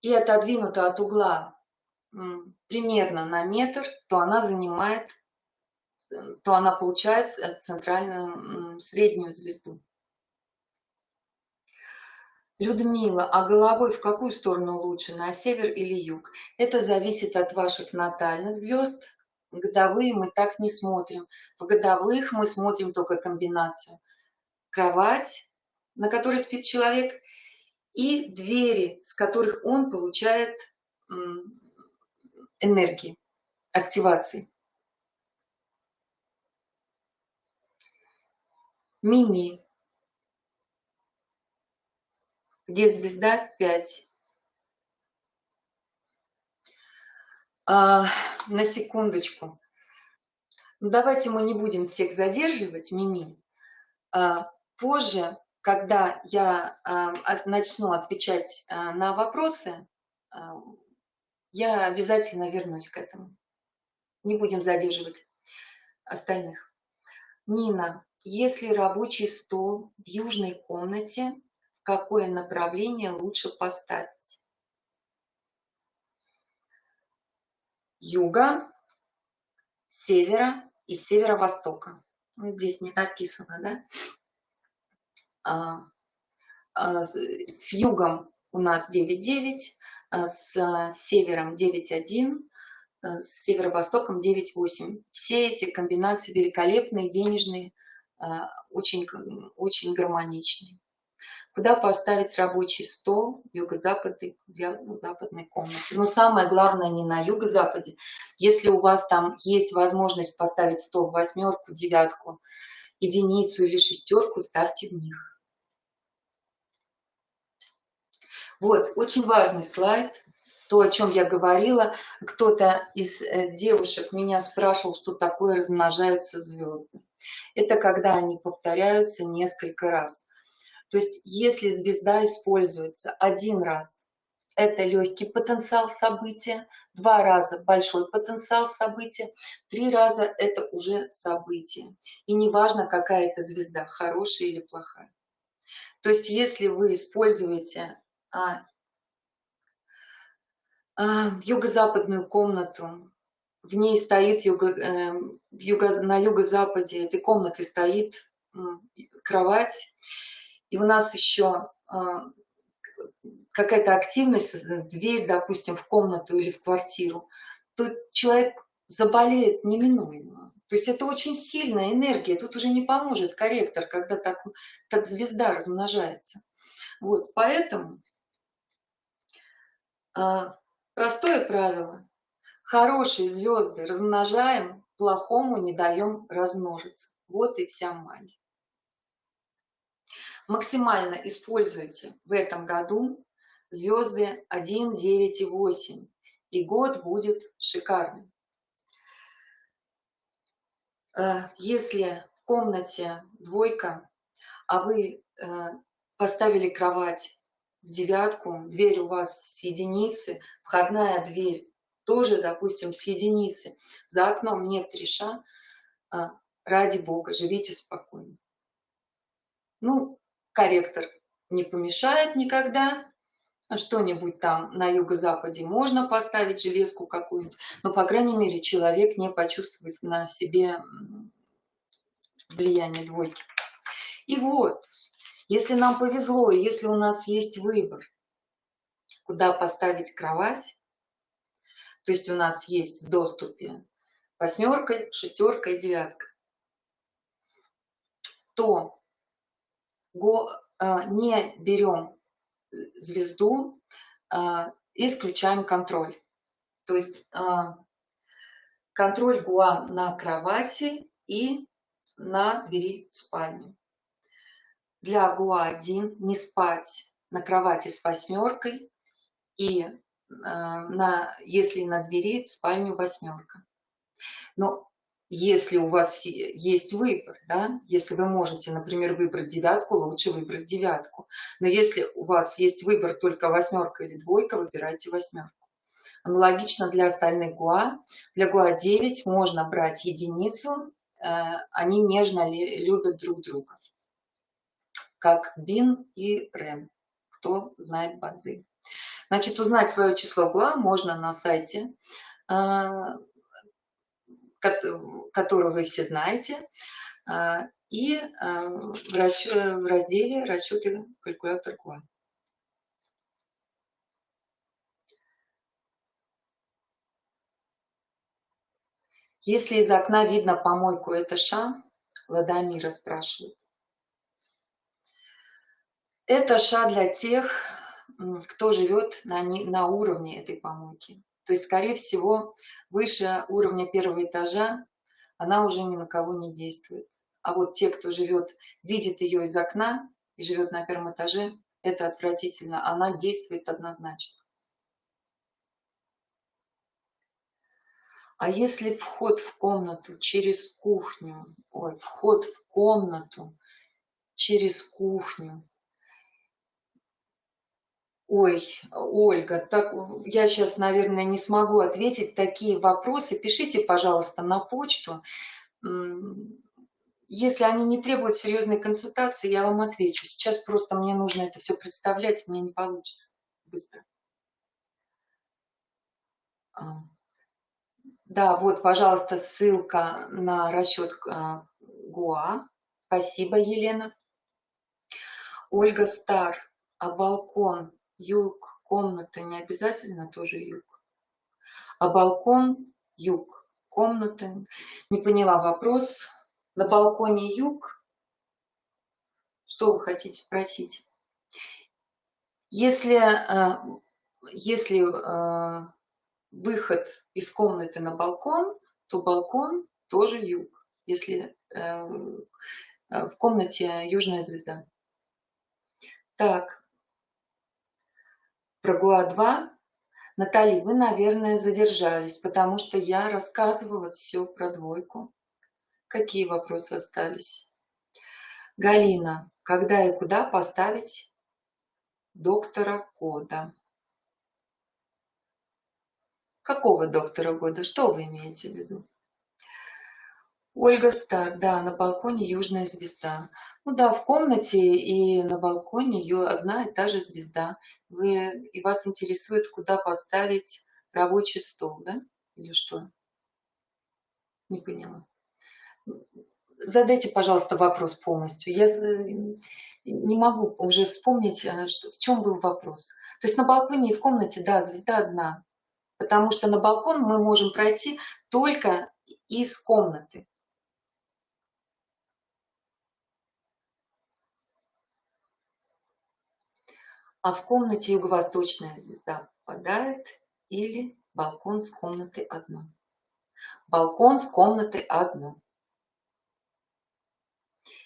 и отодвинута от угла примерно на метр, то она занимает, то она получает э, центральную среднюю звезду. Людмила, а головой в какую сторону лучше, на север или юг? Это зависит от ваших натальных звезд. Годовые мы так не смотрим. В годовых мы смотрим только комбинацию. Кровать, на которой спит человек, и двери, с которых он получает энергии, активации. Мими, где звезда 5. А, на секундочку. Ну, давайте мы не будем всех задерживать, Мими. А, позже, когда я а, начну отвечать а, на вопросы, а, я обязательно вернусь к этому. Не будем задерживать остальных. Нина, если рабочий стол в южной комнате какое направление лучше поставить. Юга, севера и северо-востока. Ну, здесь не написано, да? А, а, с югом у нас 9,9, а с севером 9,1, а с северо-востоком 9,8. Все эти комбинации великолепные, денежные, а, очень, очень гармоничные куда поставить рабочий стол в юго-западной, ну, западной комнате. Но самое главное не на юго-западе. Если у вас там есть возможность поставить стол в восьмерку, девятку, единицу или шестерку, ставьте в них. Вот, очень важный слайд, то, о чем я говорила. Кто-то из э, девушек меня спрашивал, что такое размножаются звезды. Это когда они повторяются несколько раз. То есть если звезда используется один раз, это легкий потенциал события, два раза большой потенциал события, три раза это уже событие. И неважно, какая это звезда, хорошая или плохая. То есть если вы используете а, а, юго-западную комнату, в ней стоит юго, э, юго, на юго-западе этой комнаты стоит кровать, и у нас еще а, какая-то активность, дверь, допустим, в комнату или в квартиру, то человек заболеет неминуемо. То есть это очень сильная энергия, тут уже не поможет корректор, когда так, так звезда размножается. Вот, поэтому а, простое правило. Хорошие звезды размножаем, плохому не даем размножиться. Вот и вся магия максимально используйте в этом году звезды 1, 9 и 8. И год будет шикарный. Э, если в комнате двойка, а вы э, поставили кровать в девятку, дверь у вас с единицы, входная дверь тоже, допустим, с единицы, за окном нет треша, а, ради бога, живите спокойно. Ну, корректор не помешает никогда, что-нибудь там на юго-западе можно поставить, железку какую-нибудь, но, по крайней мере, человек не почувствует на себе влияние двойки. И вот, если нам повезло, если у нас есть выбор, куда поставить кровать, то есть у нас есть в доступе восьмерка, шестерка и девятка, то не берем звезду э, и исключаем контроль. То есть э, контроль гуа на кровати и на двери в спальню. Для ГУА-1 не спать на кровати с восьмеркой и на, если на двери спальню восьмерка. Но если у вас есть выбор, да, если вы можете, например, выбрать девятку, лучше выбрать девятку. Но если у вас есть выбор только восьмерка или двойка, выбирайте восьмерку. Аналогично для остальных ГУА. Для ГУА 9 можно брать единицу, э, они нежно любят друг друга. Как Бин и Рен, кто знает бадзи. Значит, узнать свое число ГУА можно на сайте э, которую вы все знаете, а, и а, в разделе «Расчеты калькулятор КУА». Если из окна видно помойку, это ша? Ладамира спрашивает. Это ша для тех, кто живет на, на уровне этой помойки. То есть, скорее всего, выше уровня первого этажа она уже ни на кого не действует. А вот те, кто живет, видит ее из окна и живет на первом этаже, это отвратительно. Она действует однозначно. А если вход в комнату через кухню, ой, вход в комнату через кухню Ой, Ольга, так я сейчас, наверное, не смогу ответить такие вопросы. Пишите, пожалуйста, на почту. Если они не требуют серьезной консультации, я вам отвечу. Сейчас просто мне нужно это все представлять, мне не получится быстро. А. Да, вот, пожалуйста, ссылка на расчет а, ГУА. Спасибо, Елена. Ольга Стар, а балкон юг, комната не обязательно тоже юг. А балкон юг, комната. Не поняла вопрос. На балконе юг. Что вы хотите спросить? Если, э, если э, выход из комнаты на балкон, то балкон тоже юг, если э, в комнате южная звезда. Так, про ГУА-2. Натали, вы, наверное, задержались, потому что я рассказывала все про двойку. Какие вопросы остались? Галина, когда и куда поставить доктора Кода? Какого доктора года? Что вы имеете в виду? Ольга Стар, да, на балконе южная звезда. Ну да, в комнате и на балконе ее одна и та же звезда. Вы, и вас интересует, куда поставить рабочий стол, да? Или что? Не поняла. Задайте, пожалуйста, вопрос полностью. Я не могу уже вспомнить, э, что, в чем был вопрос. То есть на балконе и в комнате, да, звезда одна. Потому что на балкон мы можем пройти только из комнаты. А в комнате юго-восточная звезда попадает или балкон с комнаты одно. Балкон с комнаты одно.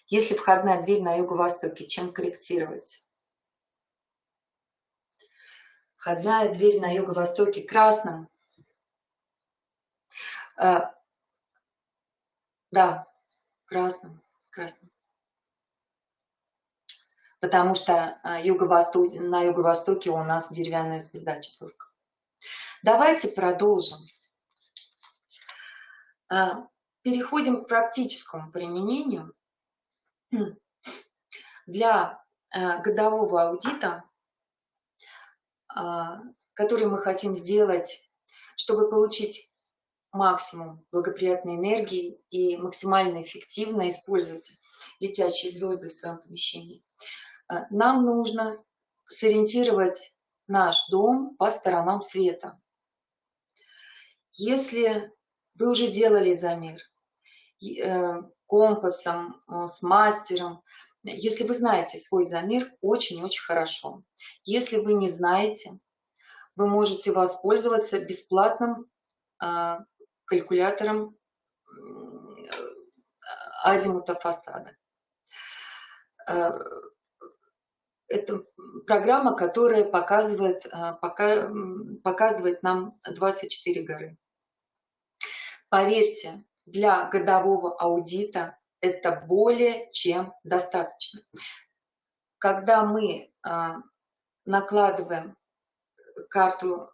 Если входная дверь на юго-востоке, чем корректировать? Входная дверь на юго-востоке красным. А, да, красным, красным. Потому что юго на юго-востоке у нас деревянная звезда четверка. Давайте продолжим. Переходим к практическому применению. Для годового аудита, который мы хотим сделать, чтобы получить максимум благоприятной энергии и максимально эффективно использовать летящие звезды в своем помещении, нам нужно сориентировать наш дом по сторонам света. Если вы уже делали замер э, компасом, э, с мастером, если вы знаете свой замер, очень-очень хорошо. Если вы не знаете, вы можете воспользоваться бесплатным калькулятором азимута фасада. Э, это программа, которая показывает, э, пока, показывает нам 24 горы. Поверьте, для годового аудита это более чем достаточно. Когда мы э, накладываем карту,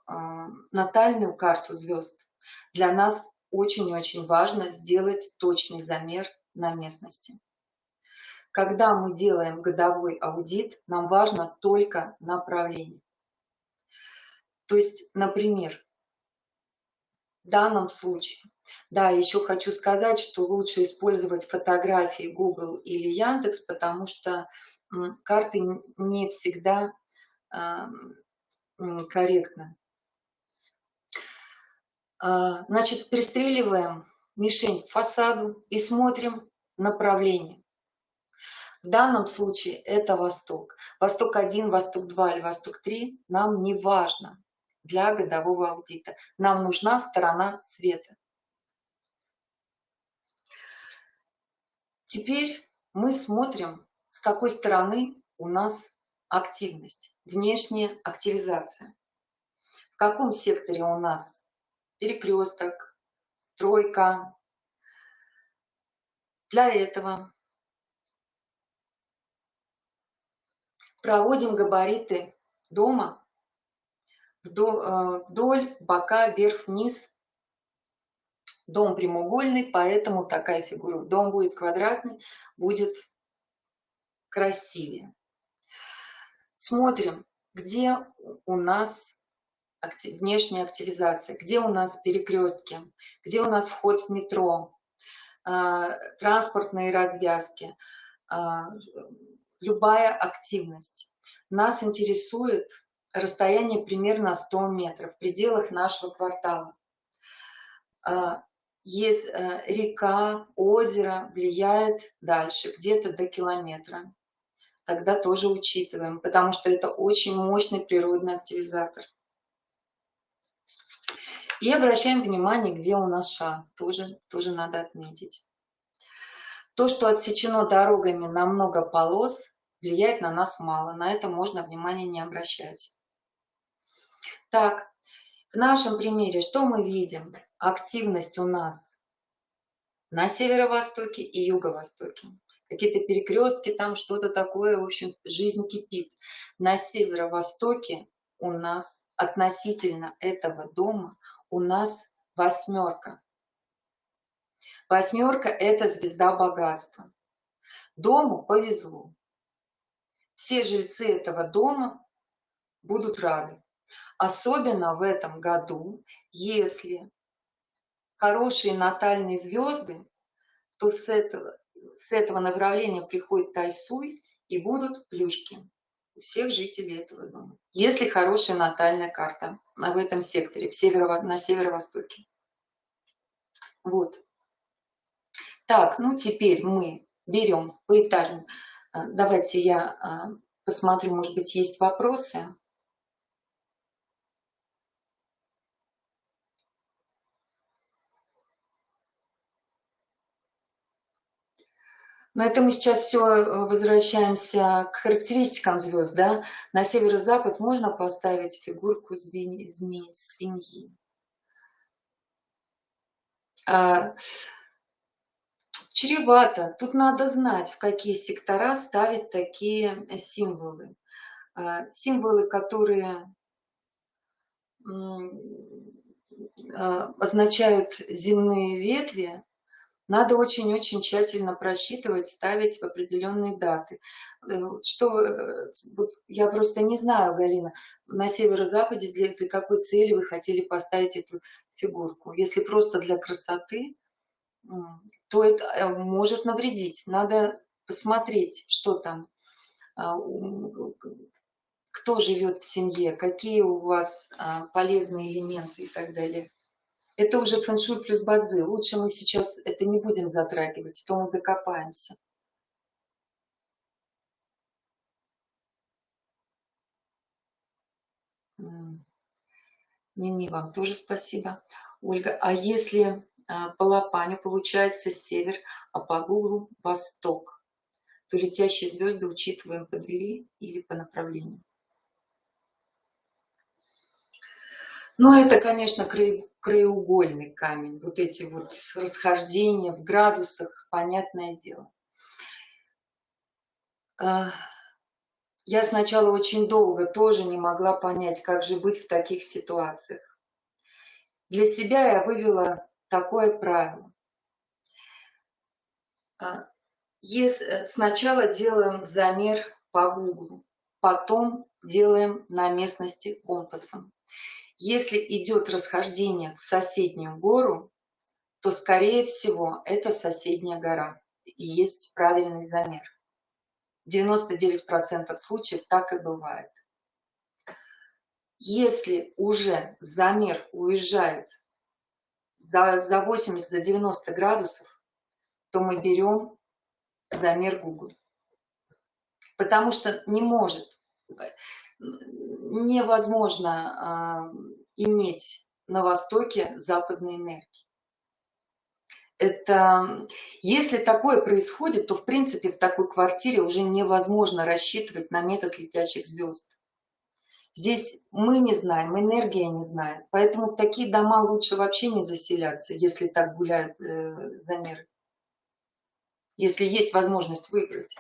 натальную карту звезд, для нас очень-очень важно сделать точный замер на местности. Когда мы делаем годовой аудит, нам важно только направление. То есть, например, в данном случае, да, еще хочу сказать, что лучше использовать фотографии Google или Яндекс, потому что карты не всегда э, корректны. А, значит, пристреливаем мишень фасаду и смотрим направление. В данном случае это Восток. Восток-1, Восток-2 или Восток-3 нам не важно для годового аудита. Нам нужна сторона света. Теперь мы смотрим, с какой стороны у нас активность, внешняя активизация. В каком секторе у нас перекресток, стройка. Для этого проводим габариты дома вдоль, э, вдоль бока, вверх, вниз. Дом прямоугольный, поэтому такая фигура. Дом будет квадратный, будет красивее. Смотрим, где у нас внешняя активизация, где у нас перекрестки, где у нас вход в метро, э, транспортные развязки, э, любая активность. Нас интересует расстояние примерно 100 метров в пределах нашего квартала. А, есть э, река, озеро влияет дальше, где-то до километра. Тогда тоже учитываем, потому что это очень мощный природный активизатор. И обращаем внимание, где у нас ша, тоже, тоже надо отметить. То, что отсечено дорогами на много полос, влияет на нас мало. На это можно внимание не обращать. Так, в нашем примере что мы видим? Активность у нас на северо-востоке и юго-востоке. Какие-то перекрестки, там что-то такое, в общем, жизнь кипит. На северо-востоке у нас относительно этого дома у нас восьмерка. Восьмерка – это звезда богатства. Дому повезло. Все жильцы этого дома будут рады. Особенно в этом году, если хорошие натальные звезды, то с этого, с этого направления приходит Тайсуй и будут плюшки у всех жителей этого дома. Если хорошая натальная карта в этом секторе, в северо, на северо-востоке. Вот. Так, ну теперь мы берем поэтажно. А, давайте я а, посмотрю, может быть, есть вопросы. Но это мы сейчас все э, возвращаемся к характеристикам звезд. Да? На северо-запад можно поставить фигурку змеи, змеи свиньи. Чревато. Тут надо знать, в какие сектора ставить такие символы. А, символы, которые а, означают земные ветви, надо очень-очень тщательно просчитывать, ставить в определенные даты. Э, что, э, вот я просто не знаю, Галина, на северо-западе для, для какой цели вы хотели поставить эту фигурку. Если просто для красоты, то это э, может навредить. Надо посмотреть, что там, а, кто живет в семье, какие у вас а, полезные элементы и так далее. Это уже фэншуй плюс бадзи. Лучше мы сейчас это не будем затрагивать, то мы закопаемся. Мими, вам тоже спасибо. Ольга, а если по лопане получается север, а по гуглу восток, то летящие звезды учитываем по двери или по направлению? Ну, это, конечно, краеугольный камень. Вот эти вот расхождения в градусах, понятное дело. А, я сначала очень долго тоже не могла понять, как же быть в таких ситуациях. Для себя я вывела такое правило. А, если сначала делаем замер по Google, потом делаем на местности компасом. Если идет расхождение в соседнюю гору, то, скорее всего, это соседняя гора и есть правильный замер. 99% случаев так и бывает. Если уже замер уезжает за, за 80-90 градусов, то мы берем замер Google. Потому что не может невозможно э, иметь на Востоке западной энергии. Это, если такое происходит, то в принципе в такой квартире уже невозможно рассчитывать на метод летящих звезд. Здесь мы не знаем, энергия не знает. Поэтому в такие дома лучше вообще не заселяться, если так гуляют э, замеры. Если есть возможность выбрать.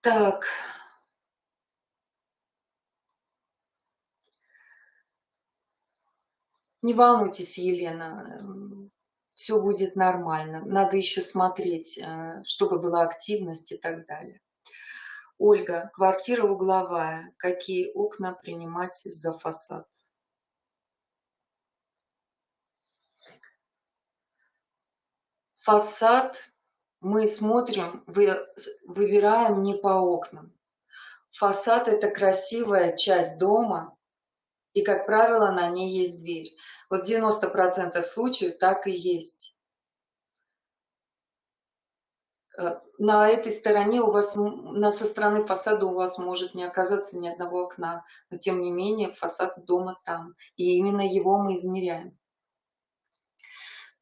Так. Не волнуйтесь, Елена, все будет нормально. Надо еще смотреть, э, чтобы была активность и так далее. Ольга, квартира угловая. Какие окна принимать за фасад? Фасад мы смотрим, вы, выбираем не по окнам. Фасад – это красивая часть дома, и, как правило, на ней есть дверь. Вот 90% случаев так и есть. Э, на этой стороне у вас, на, со стороны фасада у вас может не оказаться ни одного окна, но тем не менее фасад дома там, и именно его мы измеряем.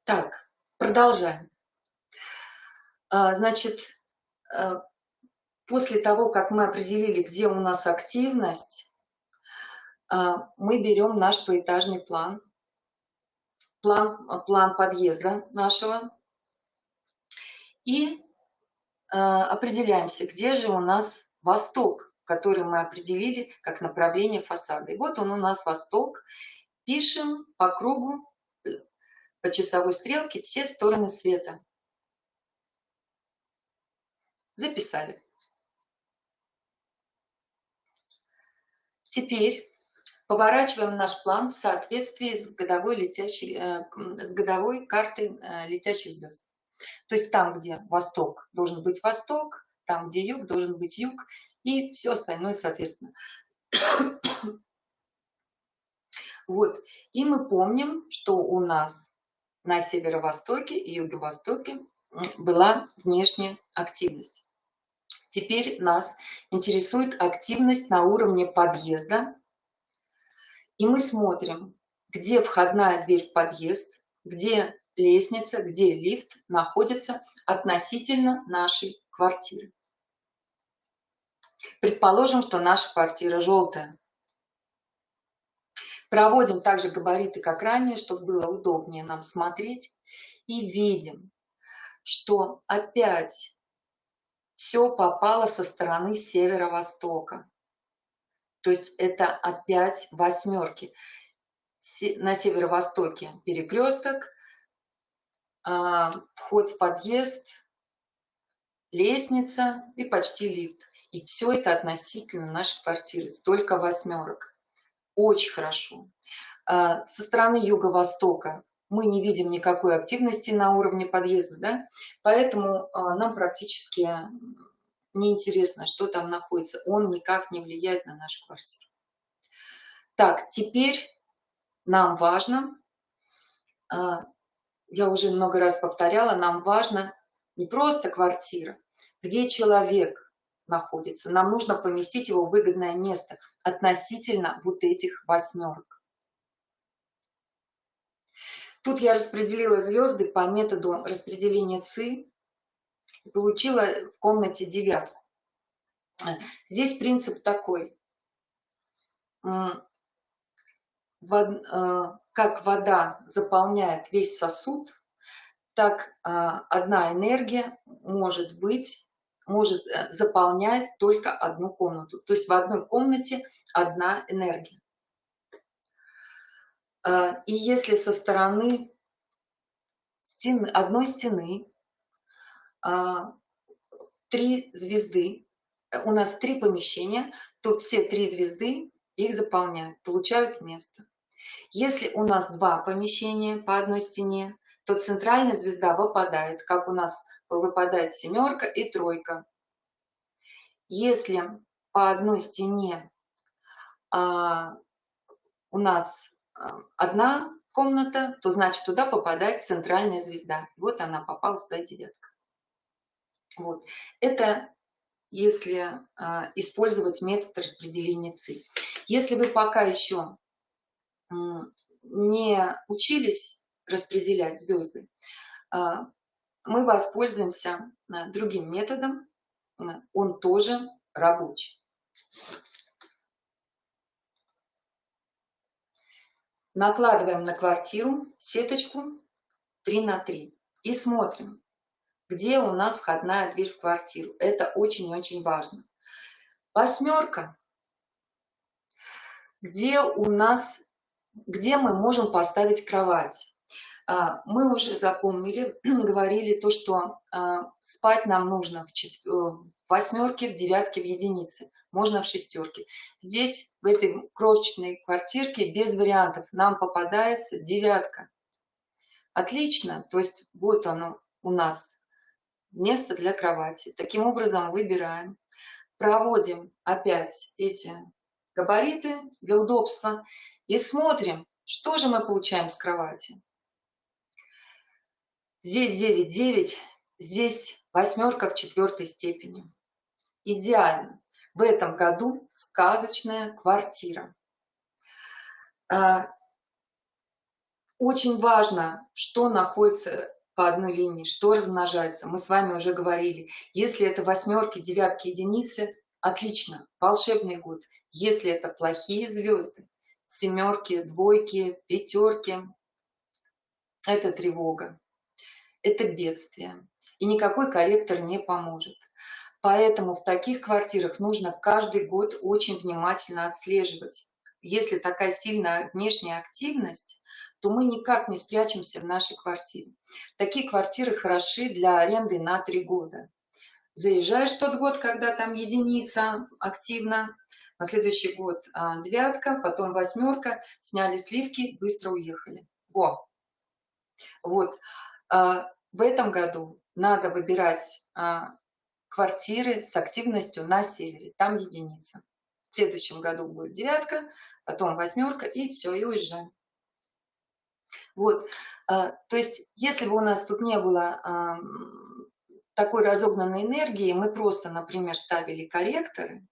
Так, продолжаем. А, значит, э, после того, как мы определили, где у нас активность, мы берем наш поэтажный план, план, план подъезда нашего и определяемся, где же у нас восток, который мы определили как направление фасада. И вот он у нас восток. Пишем по кругу, э, по часовой стрелке все стороны света. Записали. Теперь поворачиваем наш план в соответствии с годовой, летящей, э, с годовой картой э, летящих звезд. То есть там, где восток, должен быть восток, там, где юг, должен быть юг, и все остальное соответственно. Вот. И мы помним, что у нас на северо-востоке и юго-востоке была внешняя активность. Теперь нас интересует активность на уровне подъезда. И мы смотрим, где входная дверь в подъезд, где лестница, где лифт находится относительно нашей квартиры. Предположим, что наша квартира желтая. Проводим также габариты, как ранее, чтобы было удобнее нам смотреть. И видим, что опять все попало со стороны северо-востока. То есть это опять восьмерки. На северо-востоке перекресток, вход в подъезд, лестница и почти лифт. И все это относительно нашей квартиры, только восьмерок. Очень хорошо. А, со стороны юго-востока мы не видим никакой активности на уровне подъезда, да? поэтому а, нам практически неинтересно, что там находится. Он никак не влияет на нашу квартиру. Так, теперь нам важно, а, я уже много раз повторяла, нам важно не просто квартира, где человек находится. Нам нужно поместить его в выгодное место относительно вот этих восьмерок. Тут я распределила звезды по методу распределения ЦИ и получила в комнате девятку. Здесь принцип такой. Как вода заполняет весь сосуд, так э, одна энергия может быть, может э, заполнять только одну комнату. То есть в одной комнате одна энергия. И если со стороны стены, одной стены три звезды, у нас три помещения, то все три звезды их заполняют, получают место. Если у нас два помещения по одной стене, то центральная звезда выпадает, как у нас выпадает семерка и тройка. Если по одной стене а, у нас а, одна комната, то значит туда попадает центральная звезда. Вот она попала сюда девятка. Вот. Это если а, использовать метод распределения ЦИ. Если вы пока еще не учились распределять звезды, а, мы воспользуемся а, другим методом, он тоже рабочий. Накладываем на квартиру сеточку 3 на 3 и смотрим, где у нас входная дверь в квартиру. Это очень-очень важно. Восьмерка. Где у нас, где мы можем поставить кровать? А, мы уже запомнили, говорили то, что а, спать нам нужно в. Э, в восьмерке, в девятке, в единице. Можно в шестерке. Здесь, в этой крошечной квартирке, без вариантов, нам попадается девятка. Отлично. То есть вот оно у нас место для кровати. Таким образом выбираем, проводим опять эти габариты для удобства и смотрим, что же мы получаем с кровати. Здесь 9, 9, здесь восьмерка в четвертой степени. Идеально. В этом году сказочная квартира. А, очень важно, что находится по одной линии, что размножается. Мы с вами уже говорили. Если это восьмерки, девятки, единицы, отлично, волшебный год. Если это плохие звезды, семерки, двойки, пятерки, это тревога, это бедствие. И никакой корректор не поможет. Поэтому в таких квартирах нужно каждый год очень внимательно отслеживать. Если такая сильная внешняя активность, то мы никак не спрячемся в нашей квартире. Такие квартиры хороши для аренды на три года. Заезжаешь тот год, когда там единица активно, на следующий год а, девятка, потом восьмерка, сняли сливки, быстро уехали. Во. Вот. А, в этом году надо выбирать а, квартиры с активностью на севере, там единица. В следующем году будет девятка, потом восьмерка и все, и уезжаем. Вот, то есть, если бы у нас тут не было такой разогнанной энергии, мы просто, например, ставили корректоры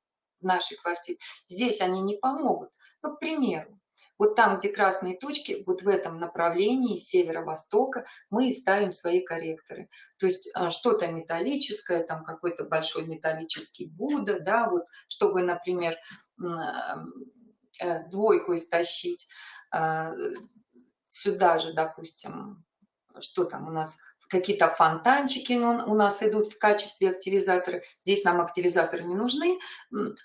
нашей квартире, здесь они не помогут. Ну, к примеру, вот там, где красные точки, вот в этом направлении северо-востока мы и ставим свои корректоры. То есть а, что-то металлическое, там какой-то большой металлический Будда, да, вот, чтобы, например, э, двойку истощить, э, сюда же, допустим, что там у нас, какие-то фонтанчики у нас идут в качестве активизатора. Здесь нам активизаторы не нужны,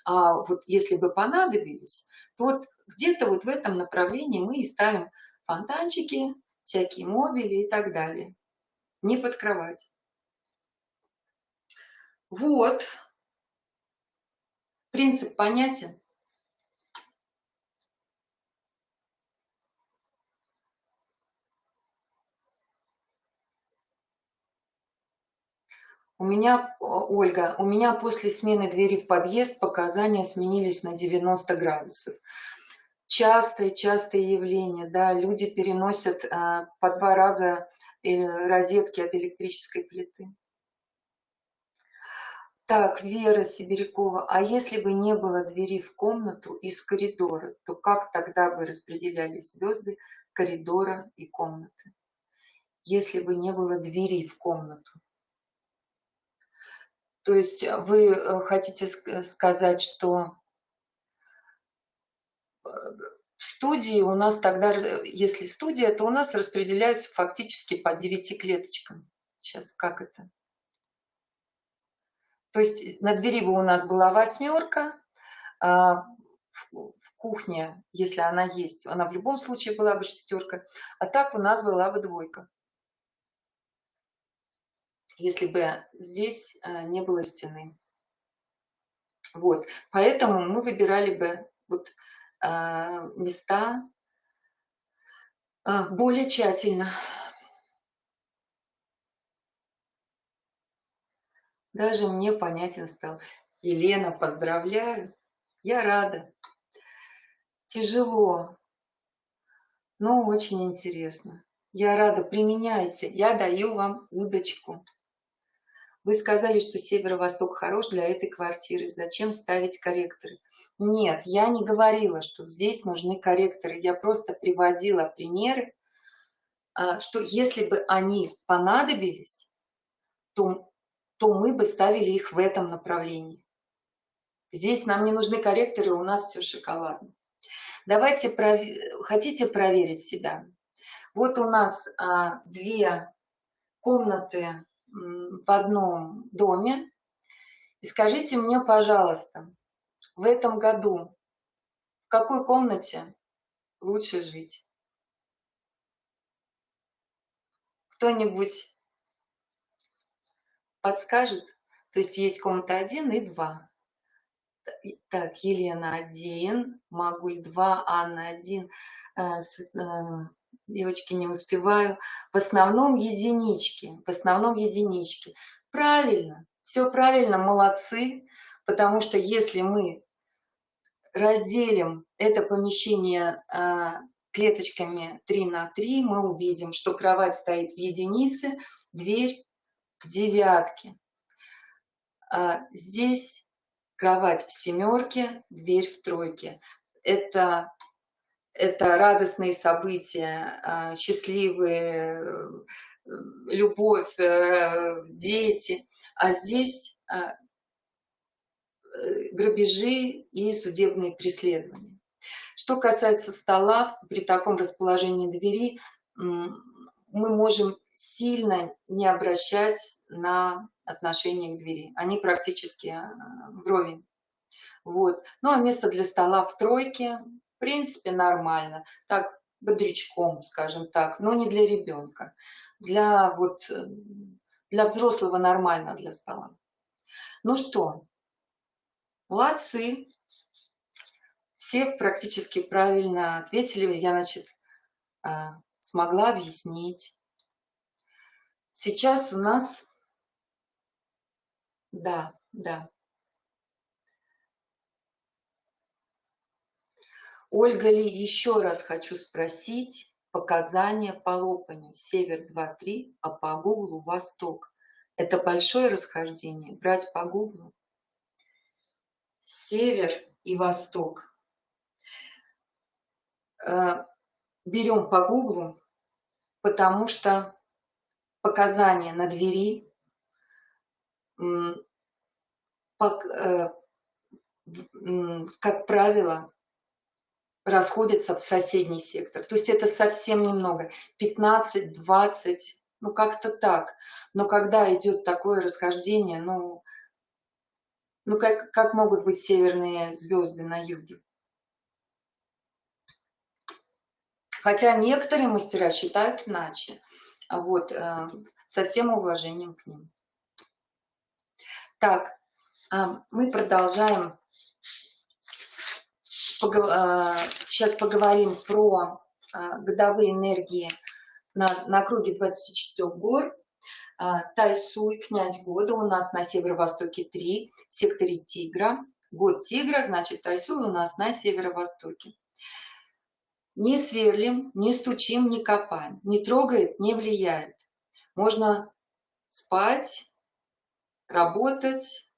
а вот если бы понадобились, то вот где-то вот в этом направлении мы и ставим фонтанчики, всякие мобили и так далее. Не под кровать. Вот. Принцип понятен. У меня, Ольга, у меня после смены двери в подъезд показания сменились на 90 градусов. Частое, частое явление, да, люди переносят а, по два раза э, розетки от электрической плиты. Так, Вера Сибирякова, а если бы не было двери в комнату из коридора, то как тогда бы распределялись звезды коридора и комнаты? Если бы не было двери в комнату. То есть вы э, хотите сказать, что э, в студии у нас тогда, если студия, то у нас распределяются фактически по 9 клеточкам. Сейчас, как это? То есть на двери бы у нас была восьмерка, а в кухне, если она есть, она в любом случае была бы шестерка, а так у нас была бы двойка. Если бы здесь а, не было стены. Вот, поэтому мы выбирали бы вот а, места а, более тщательно. Даже мне понятен стал. Елена, поздравляю. Я рада. Тяжело, но очень интересно. Я рада, применяйте. Я даю вам удочку. Вы сказали, что северо-восток хорош для этой квартиры. Зачем ставить корректоры? Нет, я не говорила, что здесь нужны корректоры. Я просто приводила примеры, а, что если бы они понадобились, то то мы бы ставили их в этом направлении. Здесь нам не нужны корректоры, у нас все шоколадно. Давайте, пров... хотите проверить себя? Вот у нас а, две комнаты в одном доме. И скажите мне, пожалуйста, в этом году в какой комнате лучше жить? Кто-нибудь подскажет? То есть есть комната 1 и 2. Так, Елена 1, Магуль 2, Анна 1. Девочки, не успеваю. В основном единички. В основном единички. Правильно, все правильно, молодцы. Потому что если мы разделим это помещение э, клеточками 3 на 3, мы увидим, что кровать стоит в единице, дверь в девятке. А здесь кровать в семерке, дверь в тройке. Это, это радостные события, а, счастливые, э, любовь, э, дети. А здесь а, э, грабежи и судебные преследования. Что касается стола, при таком расположении двери мы можем сильно не обращать на отношение к двери. Они практически вровень. Вот. Ну а место для стола в тройке, в принципе, нормально. Так, бодрячком, скажем так, но не для ребенка. Для, вот, э, для взрослого нормально для стола. Ну что, молодцы. Все практически правильно ответили. Я, значит, э, смогла объяснить. Сейчас у нас... Да, да. Ольга Ли, еще раз хочу спросить показания по лопанию. Север 2-3, а по гуглу Восток. Это большое расхождение. Брать по гуглу. Север и Восток. Э, берем по гуглу, потому что показания на двери, как правило, расходятся в соседний сектор. То есть это совсем немного, 15-20, ну как-то так. Но когда идет такое расхождение, ну, ну как, как могут быть северные звезды на юге? Хотя некоторые мастера считают иначе. Вот, э, со всем уважением к ним. Так, а, мы продолжаем. Сейчас а, поговорим про а, годовые энергии на, на круге 24 гор. Тайсуй, князь года, у нас на северо-востоке 3, в секторе Тигра. Год Тигра, значит Тайсуй у нас на северо-востоке. Не сверлим, не стучим, не копаем, не трогает, не влияет. Можно спать, работать,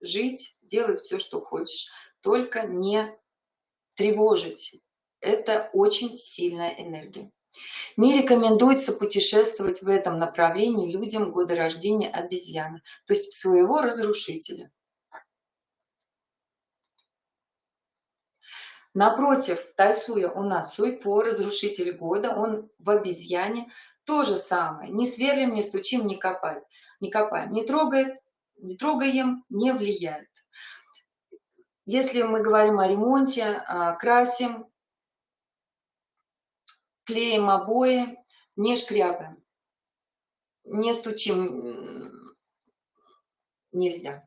жить, делать все, что хочешь, только не тревожить. Это очень сильная энергия. Не рекомендуется путешествовать в этом направлении людям года рождения обезьяны, то есть своего разрушителя. Напротив, Тайсуя у нас Суйпо, разрушитель года, он в обезьяне. То же самое. Не сверлим, не стучим, не копаем. Не копаем. Не трогает, не трогаем, не влияет. Если мы говорим о ремонте, а, красим, клеим обои, не шкрябаем, не стучим, нельзя.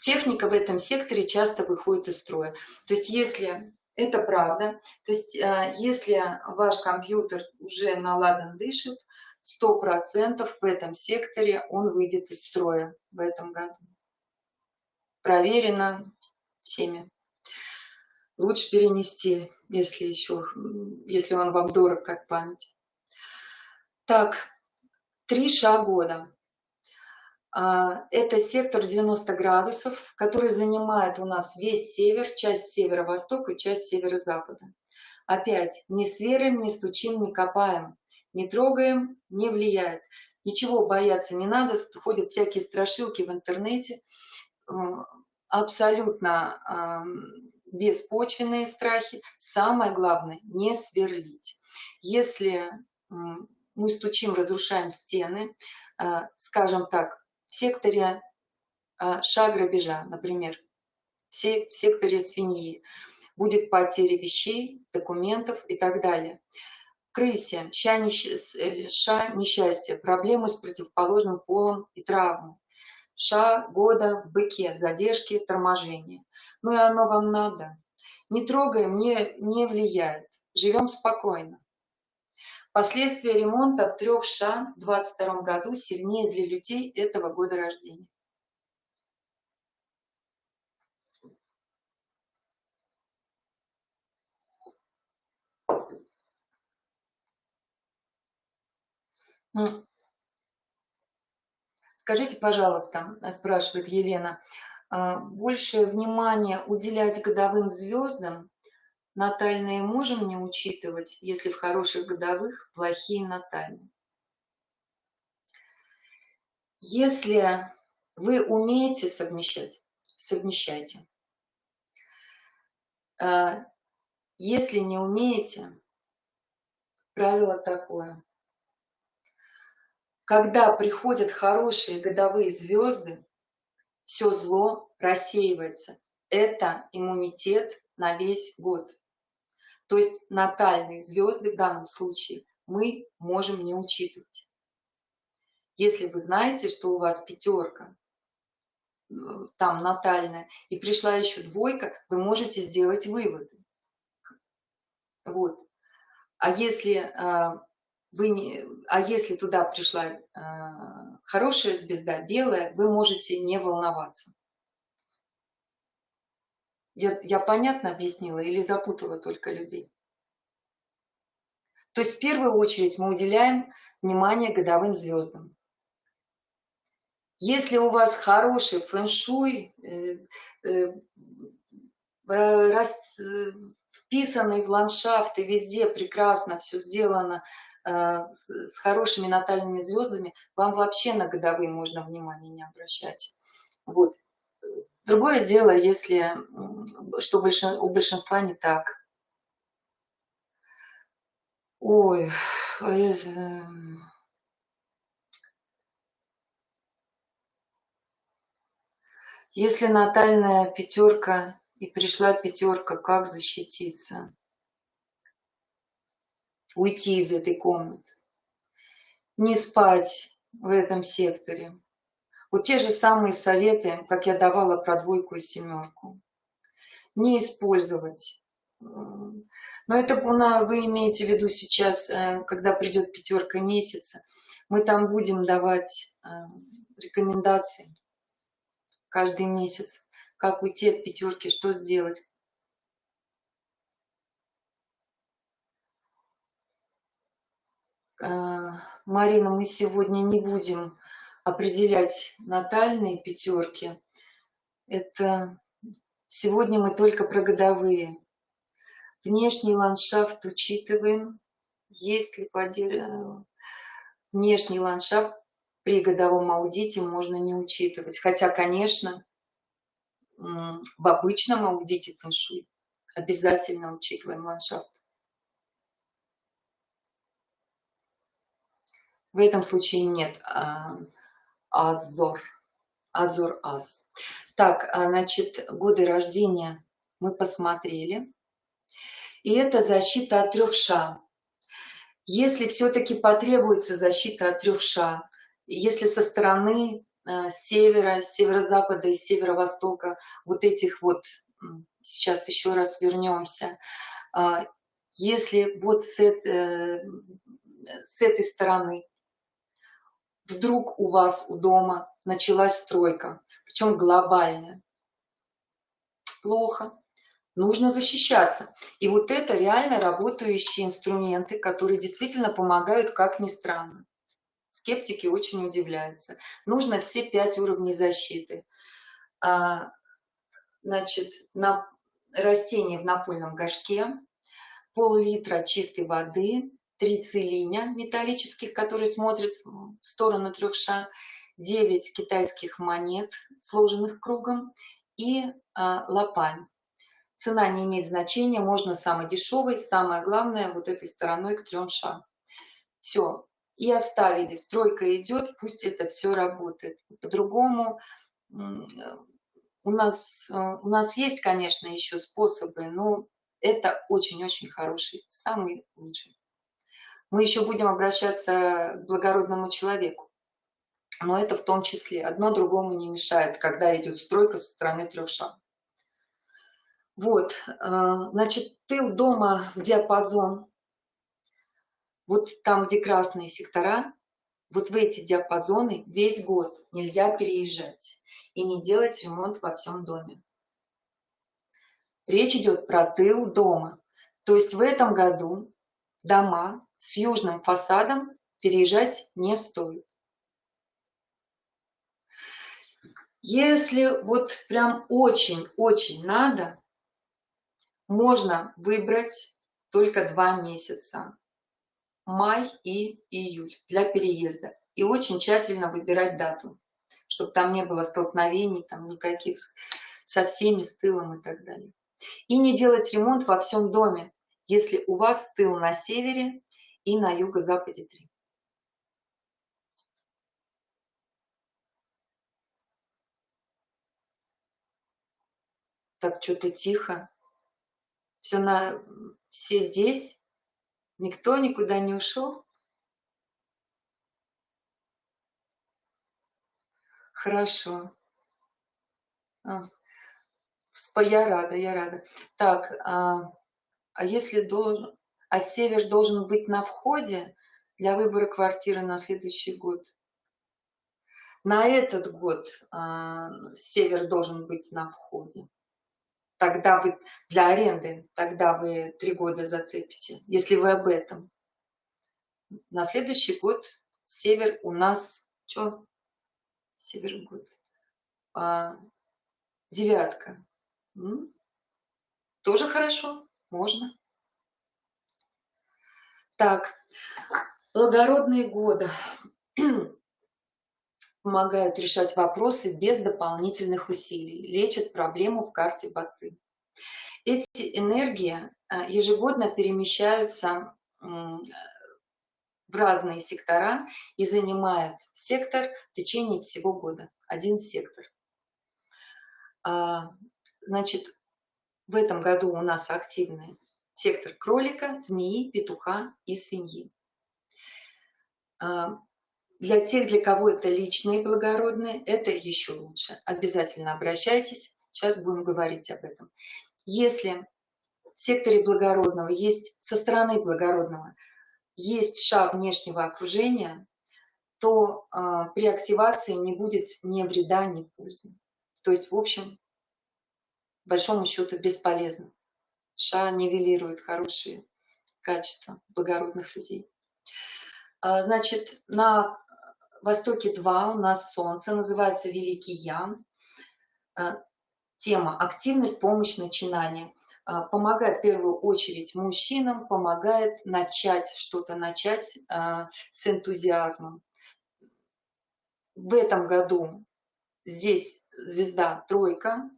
Техника в этом секторе часто выходит из строя. То есть если это правда, то есть а, если ваш компьютер уже наладан дышит, 100% в этом секторе он выйдет из строя в этом году. Проверено всеми. Лучше перенести, если еще, если он вам дорог как память. Так, три ша года. А, это сектор 90 градусов, который занимает у нас весь север, часть северо-востока и часть северо-запада. Опять, не сверим, не стучим, не копаем, не трогаем, не влияет. Ничего бояться не надо, ходят всякие страшилки в интернете, абсолютно беспочвенные страхи. Самое главное, не сверлить. Если мы стучим, разрушаем стены, э, скажем так, в секторе а, ша грабежа, например, в секторе свиньи, будет потеря вещей, документов и так далее. Крысе, ша, э, несчастье, проблемы с противоположным полом и травмы. Ша года в быке, задержки, торможения. Ну и оно вам надо. Не трогаем, не, не влияет. Живем спокойно. Последствия ремонта в трех ша в 2022 году сильнее для людей этого года рождения. Скажите, пожалуйста, спрашивает Елена, а, больше внимания уделять годовым звездам Натальные можем не учитывать, если в хороших годовых плохие натальные. Если вы умеете совмещать, совмещайте. А, если не умеете, правило такое. Когда приходят хорошие годовые звезды, все зло рассеивается. Это иммунитет на весь год. То есть натальные звезды в данном случае мы можем не учитывать. Если вы знаете, что у вас пятерка, э, там натальная, и пришла еще двойка, вы можете сделать выводы. Вот. А если, э, вы не, а если туда пришла э, хорошая звезда, белая, вы можете не волноваться. Я, я понятно объяснила или запутала только людей? То есть в первую очередь мы уделяем внимание годовым звездам. Если у вас хороший фэн-шуй, э, э, рас, э, вписанный в ландшафты, везде прекрасно все сделано, с, с хорошими натальными звездами, вам вообще на годовые можно внимание не обращать. Вот. Другое дело, если что у большинства не так. Ой, я, эм, если натальная пятерка и пришла пятерка, как защититься? Уйти из этой комнаты. Не спать в этом секторе. Вот те же самые советы, как я давала про двойку и семерку. Не использовать но это вы имеете в виду сейчас, э, когда придет пятерка месяца, мы там будем давать э, рекомендации каждый месяц, как уйти от пятерки, что сделать. Марина, мы сегодня не будем определять натальные пятерки. Это сегодня мы только про годовые. Внешний ландшафт учитываем. Есть ли подел... внешний ландшафт при годовом аудите можно не учитывать. Хотя, конечно, в обычном аудите фэншуй обязательно учитываем ландшафт. В этом случае нет а, азор. Азор аз. Так, а, значит, годы рождения мы посмотрели и это защита от трех ша. Если все-таки потребуется защита от трех ша, если со стороны э, севера, северо-запада и северо-востока вот этих вот, сейчас еще раз вернемся, если вот с, э, с этой стороны вдруг у вас у дома началась стройка, причем глобальная, плохо, нужно защищаться. И вот это реально работающие инструменты, которые действительно помогают, как ни странно. Скептики очень удивляются. Нужно все пять уровней защиты. А, значит, на растение в напольном горшке, пол-литра чистой воды, три целиня металлических, которые смотрят в сторону трех ша, 9 китайских монет, сложенных кругом, и а, лопань. Цена не имеет значения, можно самый дешевый, самое главное вот этой стороной к трем шагам. Все, и оставили, стройка идет, пусть это все работает. По-другому у нас, у нас есть, конечно, еще способы, но это очень-очень хороший, самый лучший. Мы еще будем обращаться к благородному человеку. Но это в том числе. Одно другому не мешает, когда идет стройка со стороны трех шагов. Вот, а, значит, тыл дома в диапазон, вот там, где красные сектора, вот в эти диапазоны весь год нельзя переезжать и не делать ремонт во всем доме. Речь идет про тыл дома. То есть в этом году дома с южным фасадом переезжать не стоит. Если вот прям очень-очень надо, можно выбрать только два месяца – май и июль для переезда. И очень тщательно выбирать дату, чтобы там не было столкновений, там никаких со всеми, с тылом и так далее. И не делать ремонт во всем доме, если у вас тыл на севере и на юго-западе 3. Так, что-то тихо. Все, на, все здесь? Никто никуда не ушел? Хорошо. А, я рада, я рада. Так, а, а если должен, а север должен быть на входе для выбора квартиры на следующий год? На этот год а, север должен быть на входе тогда вы для аренды, тогда вы три года зацепите, если вы об этом. На следующий год север у нас, что? Север год. А, девятка. М? Тоже хорошо, можно. Так, благородные годы помогают решать вопросы без дополнительных усилий, лечат проблему в карте БАЦИ. Эти энергии а, ежегодно перемещаются в разные сектора и занимает сектор в течение всего года, один сектор. А, значит, в этом году у нас активный сектор кролика, змеи, петуха и свиньи. А, для тех, для кого это личные благородные, это еще лучше. Обязательно обращайтесь, сейчас будем говорить об этом. Если в секторе благородного есть, со стороны благородного, есть шаг внешнего окружения, то э, при активации не будет ни вреда, ни пользы. То есть, в общем, большому счету бесполезно. Ша нивелирует хорошие качества благородных людей. А, значит, на востоке 2 у нас Солнце, называется Великий Ян. А, тема «Активность, помощь, начинание». А, помогает в первую очередь мужчинам, помогает начать что-то начать с энтузиазмом. В этом году здесь звезда тройка,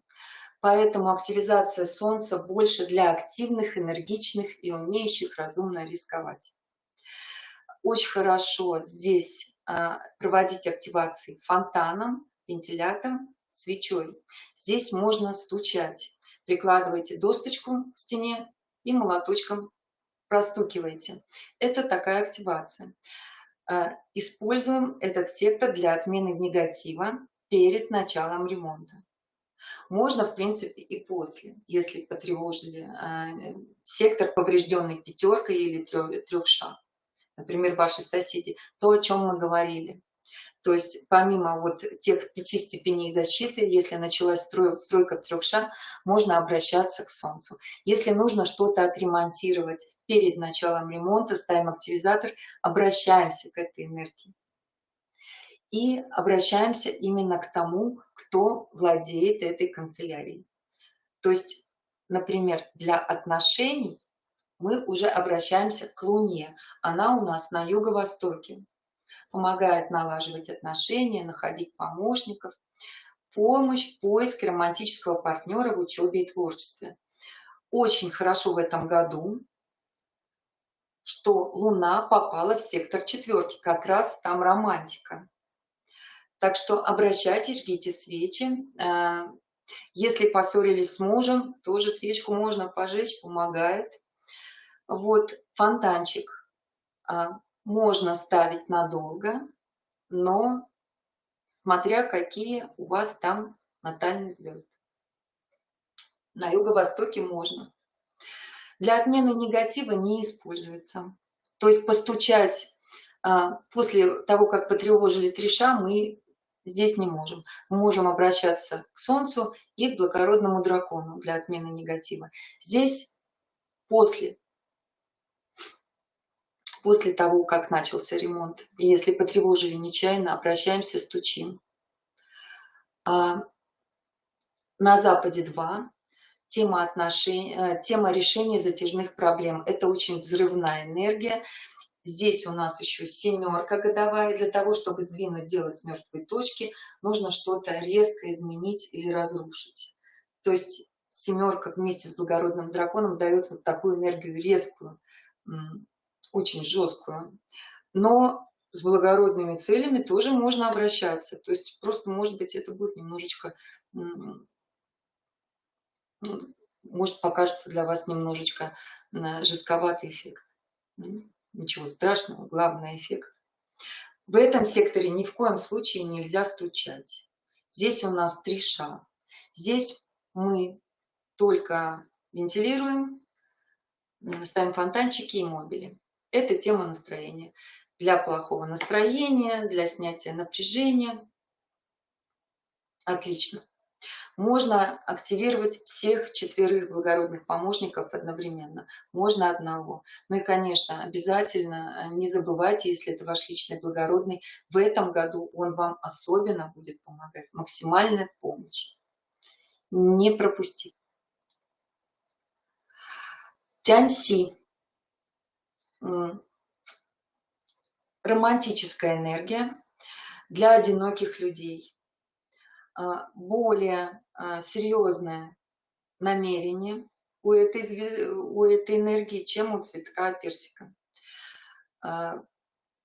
Поэтому активизация Солнца больше для активных, энергичных и умеющих разумно рисковать. Очень хорошо здесь а, проводить активации фонтаном, вентилятором, свечой. Здесь можно стучать. Прикладывайте досточку к стене и молоточком простукиваете. Это такая активация. А, используем этот сектор для отмены негатива перед началом ремонта. Можно, в принципе, и после, если потревожили э, сектор, поврежденный пятеркой или трех. Например, ваши соседи. То, о чем мы говорили. То есть помимо вот тех пяти степеней защиты, если началась строй, стройка в трех шаг, можно обращаться к Солнцу. Если нужно что-то отремонтировать перед началом ремонта, ставим активизатор, обращаемся к этой энергии и обращаемся именно к тому, кто владеет этой канцелярией. То есть, например, для отношений мы уже обращаемся к Луне. Она у нас на юго-востоке. Помогает налаживать отношения, находить помощников, помощь в поиске романтического партнера в учебе и творчестве. Очень хорошо в этом году, что Луна попала в сектор четверки, как раз там романтика. Так что обращайтесь, жгите свечи. Э, если поссорились с мужем, тоже свечку можно пожечь, помогает. Вот фонтанчик а, можно ставить надолго, но смотря какие у вас там натальные звезды. На юго-востоке можно. Для отмены негатива не используется. То есть постучать а, после того, как потревожили треша, мы здесь не можем. Мы можем обращаться к Солнцу и к благородному дракону для отмены негатива. Здесь после, после того, как начался ремонт, и если потревожили нечаянно, обращаемся, стучим. А на Западе 2 тема, отношений, э, тема решения затяжных проблем. Это очень взрывная энергия. Здесь у нас еще семерка годовая. Для того, чтобы сдвинуть дело с мертвой точки, нужно что-то резко изменить или разрушить. То есть семерка вместе с благородным драконом дает вот такую энергию резкую, очень жесткую. Но с благородными целями тоже можно обращаться. То есть просто, может быть, это будет немножечко, может покажется для вас немножечко жестковатый эффект. Ничего страшного, главный эффект. В этом секторе ни в коем случае нельзя стучать. Здесь у нас три ша. Здесь мы только вентилируем, ставим фонтанчики и мобили. Это тема настроения. Для плохого настроения, для снятия напряжения. Отлично можно активировать всех четверых благородных помощников одновременно, можно одного. Ну и, конечно, обязательно не забывайте, если это ваш личный благородный, в этом году он вам особенно будет помогать. Максимальная помощь. Не пропустите. Тяньси. Романтическая энергия для одиноких людей. А, более серьезное намерение у этой, у этой энергии, чем у цветка персика. на,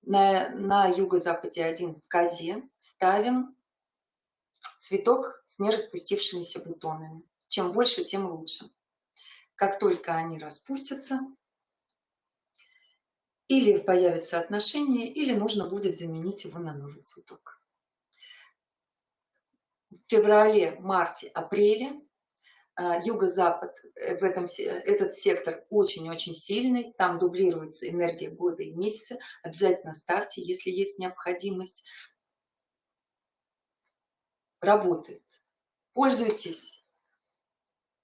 на юго-западе один в козе ставим цветок с нераспустившимися бутонами. Чем больше, тем лучше. Как только они распустятся, или появится отношение, или нужно будет заменить его на новый цветок. Феврале, марте, апреле а, юго-запад, э, в этом, этот сектор очень-очень сильный, там дублируется энергия года и месяца, обязательно ставьте, если есть необходимость. Работает. Пользуйтесь.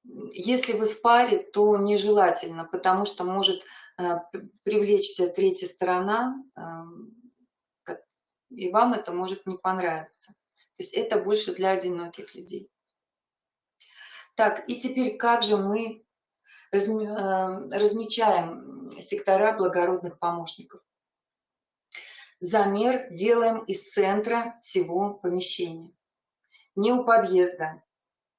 Если вы в паре, то нежелательно, потому что может Э, привлечься третья сторона, э, и вам это может не понравиться. То есть это больше для одиноких людей. Так, и теперь как же мы э, размечаем сектора благородных помощников? Замер делаем из центра всего помещения. Не у подъезда,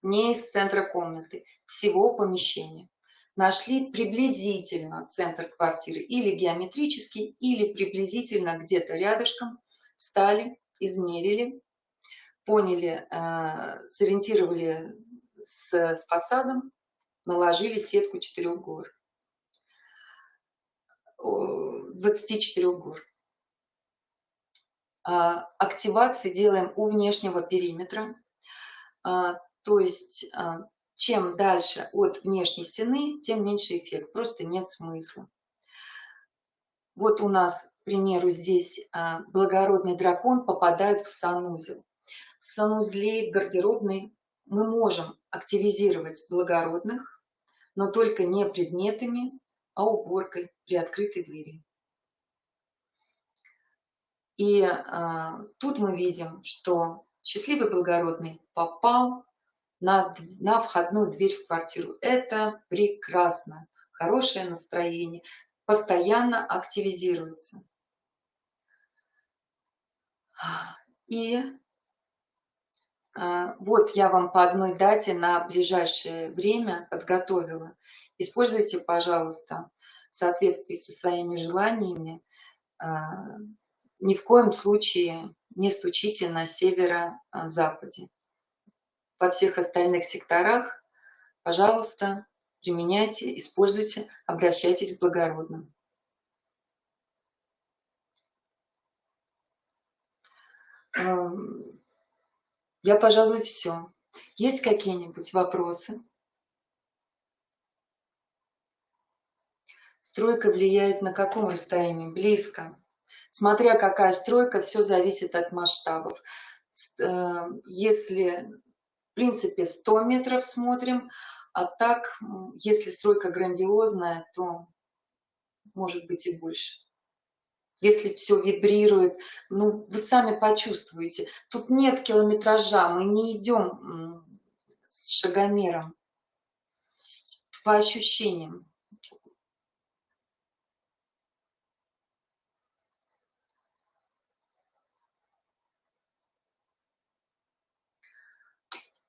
не из центра комнаты, всего помещения нашли приблизительно центр квартиры или геометрический, или приблизительно где-то рядышком, стали, измерили, поняли, э, сориентировали с, с фасадом, наложили сетку четырех гор. 24 гор. А, активации делаем у внешнего периметра, а, то есть а, чем дальше от внешней стены, тем меньше эффект. Просто нет смысла. Вот у нас, к примеру, здесь благородный дракон попадает в санузел. В санузле, в гардеробной мы можем активизировать благородных, но только не предметами, а уборкой при открытой двери. И а, тут мы видим, что счастливый благородный попал на, на входную дверь в квартиру. Это прекрасно. Хорошее настроение. Постоянно активизируется. И вот я вам по одной дате на ближайшее время подготовила. Используйте, пожалуйста, в соответствии со своими желаниями. А, ни в коем случае не стучите на северо-западе во всех остальных секторах, пожалуйста, применяйте, используйте, обращайтесь к благородным. Эм, я, пожалуй, все. Есть какие-нибудь вопросы? Стройка влияет на каком расстоянии? Близко. Смотря какая стройка, все зависит от масштабов. Э, если принципе 100 метров смотрим, а так, если стройка грандиозная, то может быть и больше. Если все вибрирует, ну, вы сами почувствуете. Тут нет километража, мы не идем с шагомером. По ощущениям.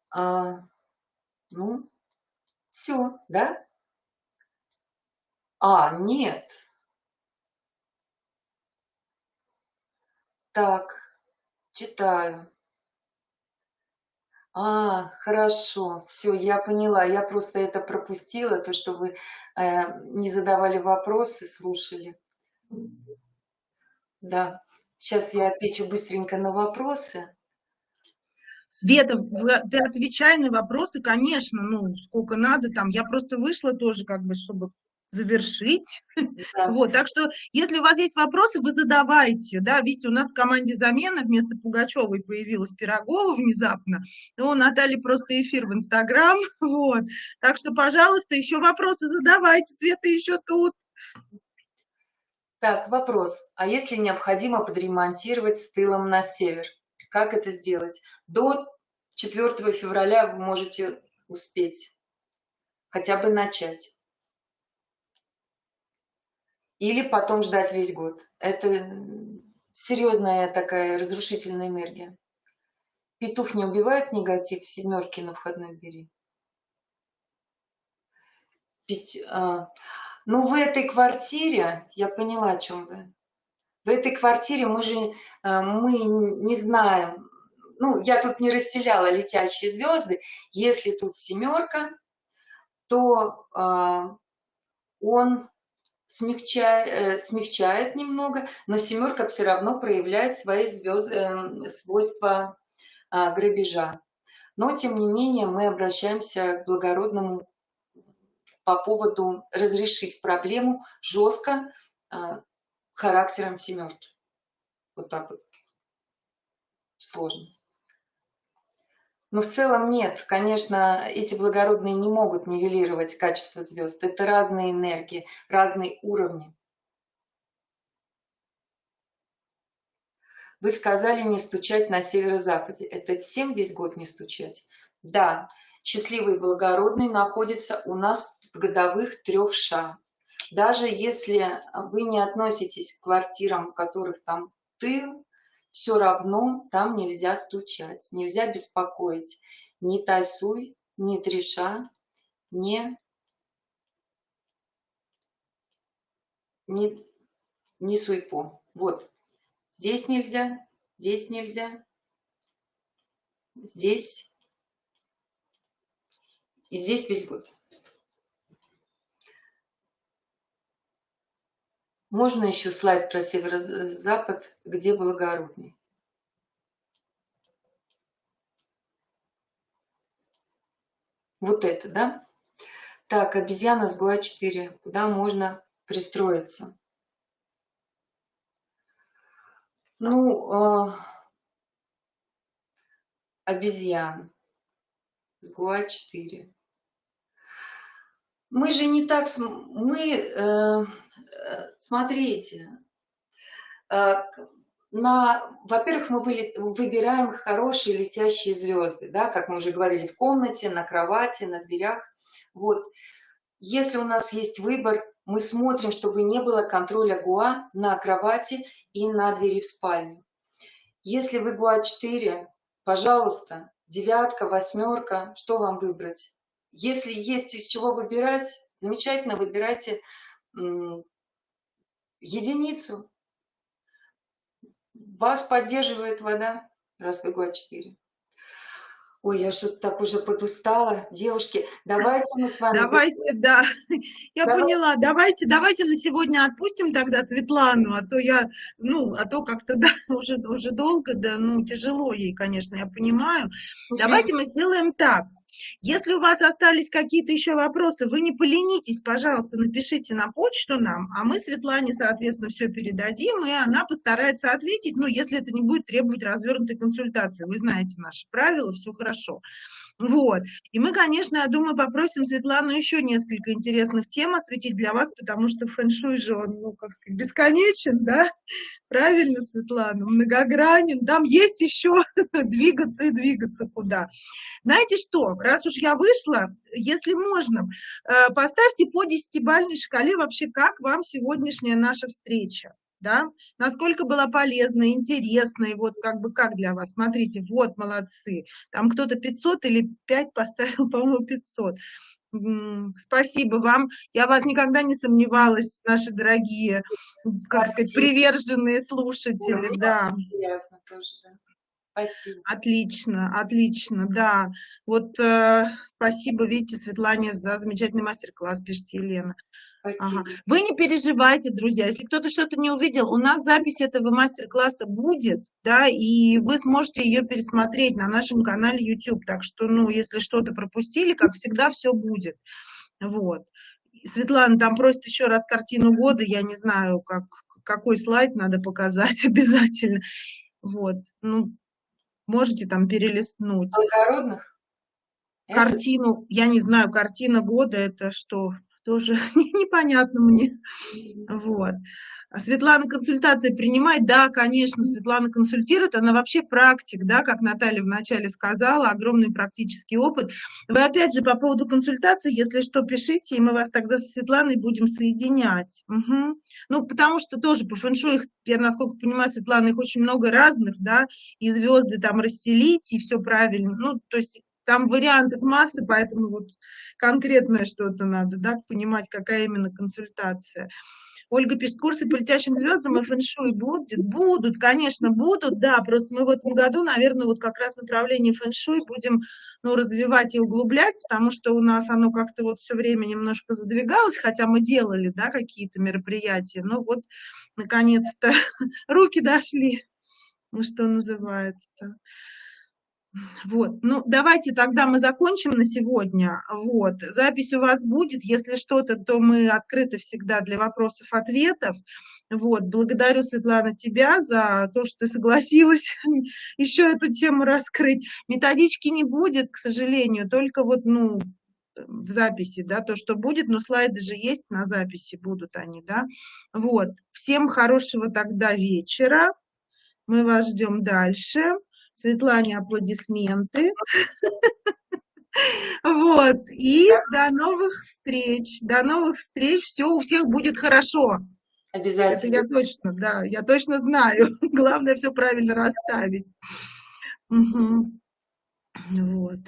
А, ну, все, да? А, нет. Так, читаю. А, хорошо, все, я поняла. Я просто это пропустила, то, что вы э, не задавали вопросы, слушали. Да, сейчас я отвечу быстренько на вопросы. Света, ты отвечай на вопросы, конечно, ну, сколько надо там. Я просто вышла тоже, как бы, чтобы завершить. Да. Вот, так что, если у вас есть вопросы, вы задавайте, да, видите, у нас в команде замена вместо Пугачевой появилась Пирогова внезапно, ну, у Натальи просто эфир в Инстаграм, вот, так что, пожалуйста, еще вопросы задавайте, Света еще тут. Так, вопрос, а если необходимо подремонтировать с тылом на север? Как это сделать? До 4 февраля вы можете успеть хотя бы начать. Или потом ждать весь год. Это серьезная такая разрушительная энергия. Петух не убивает негатив семерки на входной двери. Пять, а, ну, в этой квартире, я поняла, о чем вы. В этой квартире мы же э, мы не знаем, ну, я тут не расстеляла летящие звезды, если тут семерка, то э, он смягчает, э, смягчает немного, но семерка все равно проявляет свои звезд, э, свойства э, грабежа. Но, тем не менее, мы обращаемся к благородному по поводу разрешить проблему жестко э, характером семерки. Вот так вот. Сложно. Но в целом нет, конечно, эти благородные не могут нивелировать качество звезд. Это разные энергии, разные уровни. Вы сказали не стучать на северо-западе. Это всем весь год не стучать? Да, счастливый благородный находится у нас в годовых трех ша. Даже если вы не относитесь к квартирам, у которых там тыл, все равно там нельзя стучать, нельзя беспокоить ни тайсуй, ни триша, ни, ни, ни суйпо. Вот, здесь нельзя, здесь нельзя, здесь и здесь весь год. Можно еще слайд про северо-запад, где благородный? Вот это, да? Так, обезьяна с ГУА-4. Куда можно пристроиться? Ну, э, обезьян с ГУА-4. Мы же не так... Мы... Э, смотрите, э, на, во-первых, мы выбираем хорошие летящие звезды, да, как мы уже говорили, в комнате, на кровати, на дверях. Вот. Если у нас есть выбор, мы смотрим, чтобы не было контроля ГУА на кровати и на двери в спальню. Если вы ГУА 4, пожалуйста, девятка, восьмерка, что вам выбрать? Если есть из чего выбирать, замечательно, выбирайте единицу. Вас поддерживает вода, раз год 4. Ой, я что-то так уже подустала. Девушки, давайте мы с вами... Давайте, да, я Давай. поняла. Давайте, давайте на сегодня отпустим тогда Светлану, а то я, ну, а то как-то, да, уже, уже долго, да, ну, тяжело ей, конечно, я понимаю. Давайте мы сделаем так. Если у вас остались какие-то еще вопросы, вы не поленитесь, пожалуйста, напишите на почту нам, а мы Светлане, соответственно, все передадим, и она постарается ответить, ну, если это не будет требовать развернутой консультации. Вы знаете наши правила, все хорошо. Вот. И мы, конечно, я думаю, попросим Светлану еще несколько интересных тем осветить для вас, потому что фэн-шуй же он, ну, как сказать, бесконечен, да? Правильно, Светлана, многогранен. Там есть еще двигаться и двигаться куда. Знаете что, раз уж я вышла, если можно, э, поставьте по десятибальной шкале вообще, как вам сегодняшняя наша встреча да, насколько была полезна, интересна, и вот как бы как для вас, смотрите, вот молодцы, там кто-то 500 или 5 поставил, по-моему, 500. Спасибо вам. Я вас никогда не сомневалась, наши дорогие, как сказать, приверженные слушатели, да. Приятно тоже, да. Спасибо. Отлично, отлично, да. Вот э, спасибо, видите, Светлане за замечательный мастер-класс, пишет Елена. Ага. Вы не переживайте, друзья, если кто-то что-то не увидел, у нас запись этого мастер-класса будет, да, и вы сможете ее пересмотреть на нашем канале YouTube, так что, ну, если что-то пропустили, как всегда, все будет, вот. Светлана там просит еще раз картину года, я не знаю, как, какой слайд надо показать обязательно, вот, ну, можете там перелистнуть. Благородных? Картину, я не знаю, картина года это что? Тоже непонятно мне. Вот. А Светлана консультации принимает? Да, конечно, Светлана консультирует, она вообще практик, да, как Наталья вначале сказала, огромный практический опыт. Вы опять же по поводу консультации, если что, пишите, и мы вас тогда с Светланой будем соединять. Угу. Ну, потому что тоже по фэншую, я насколько понимаю, Светлана, их очень много разных, да, и звезды там расстелить, и все правильно. Ну, то есть там вариантов массы, поэтому вот конкретное что-то надо, да, понимать, какая именно консультация. Ольга пишет, курсы по летящим звездам и фэншуй будут? Будут, конечно, будут, да, просто мы в этом году, наверное, вот как раз направление фэншуй будем, ну, развивать и углублять, потому что у нас оно как-то вот все время немножко задвигалось, хотя мы делали, да, какие-то мероприятия, но вот, наконец-то, руки дошли, ну, что называется. Вот, ну давайте тогда мы закончим на сегодня. Вот, запись у вас будет, если что-то, то мы открыты всегда для вопросов-ответов. Вот, благодарю, Светлана, тебя за то, что ты согласилась еще эту тему раскрыть. Методички не будет, к сожалению, только вот, ну, в записи, да, то, что будет, но слайды же есть на записи, будут они, да. Вот, всем хорошего тогда вечера, мы вас ждем дальше. Светлане аплодисменты. Вот, и до новых встреч, до новых встреч, все у всех будет хорошо. Обязательно. Это я точно, да, я точно знаю. Главное все правильно расставить. Угу. Вот.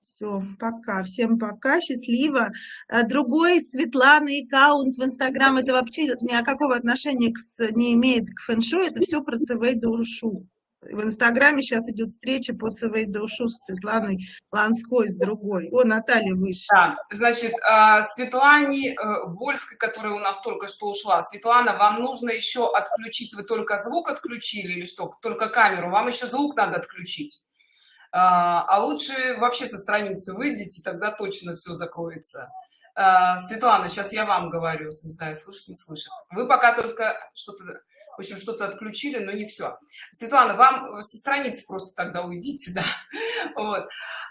Все, пока. Всем пока, счастливо. А другой Светланы аккаунт в Инстаграм, это вообще никакого отношения к, не имеет к фэншуй, это все про ЦВ душу в Инстаграме сейчас идет встреча по ЦВ душу с Светланой Ланской, с другой. О, Наталья выше. Да, значит, а, Светлане э, Вольской, которая у нас только что ушла. Светлана, вам нужно еще отключить, вы только звук отключили или что? Только камеру, вам еще звук надо отключить. А, а лучше вообще со страницы выйдите, тогда точно все закроется. А, Светлана, сейчас я вам говорю, не знаю, слышит, не слышит. Вы пока только что-то в общем, что-то отключили, но не все. Светлана, вам со страницы просто тогда уйдите, да. Вот.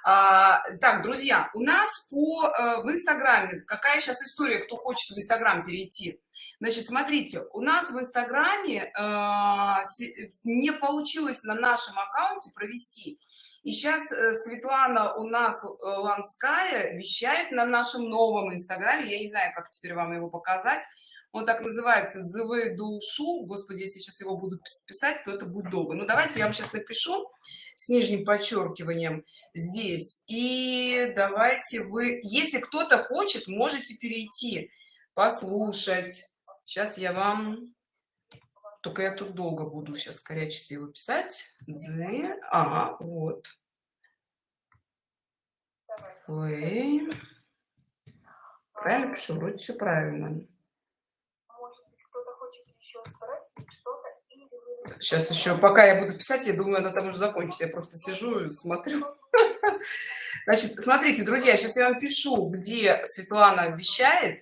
А, так, друзья, у нас по, э, в Инстаграме, какая сейчас история, кто хочет в Инстаграм перейти? Значит, смотрите, у нас в Инстаграме э, не получилось на нашем аккаунте провести. И сейчас э, Светлана у нас э, Ланская вещает на нашем новом Инстаграме. Я не знаю, как теперь вам его показать он так называется «Дзывы душу». Господи, если сейчас его буду писать, то это будет долго. Ну, давайте я вам сейчас напишу с нижним подчеркиванием здесь. И давайте вы, если кто-то хочет, можете перейти, послушать. Сейчас я вам... Только я тут долго буду сейчас корячиться его писать. Дзы. Ага, вот. Вы. Правильно пишу? Вроде все правильно. Сейчас еще, пока я буду писать, я думаю, она там уже закончит. Я просто сижу и смотрю. Значит, смотрите, друзья, сейчас я вам пишу, где Светлана вещает.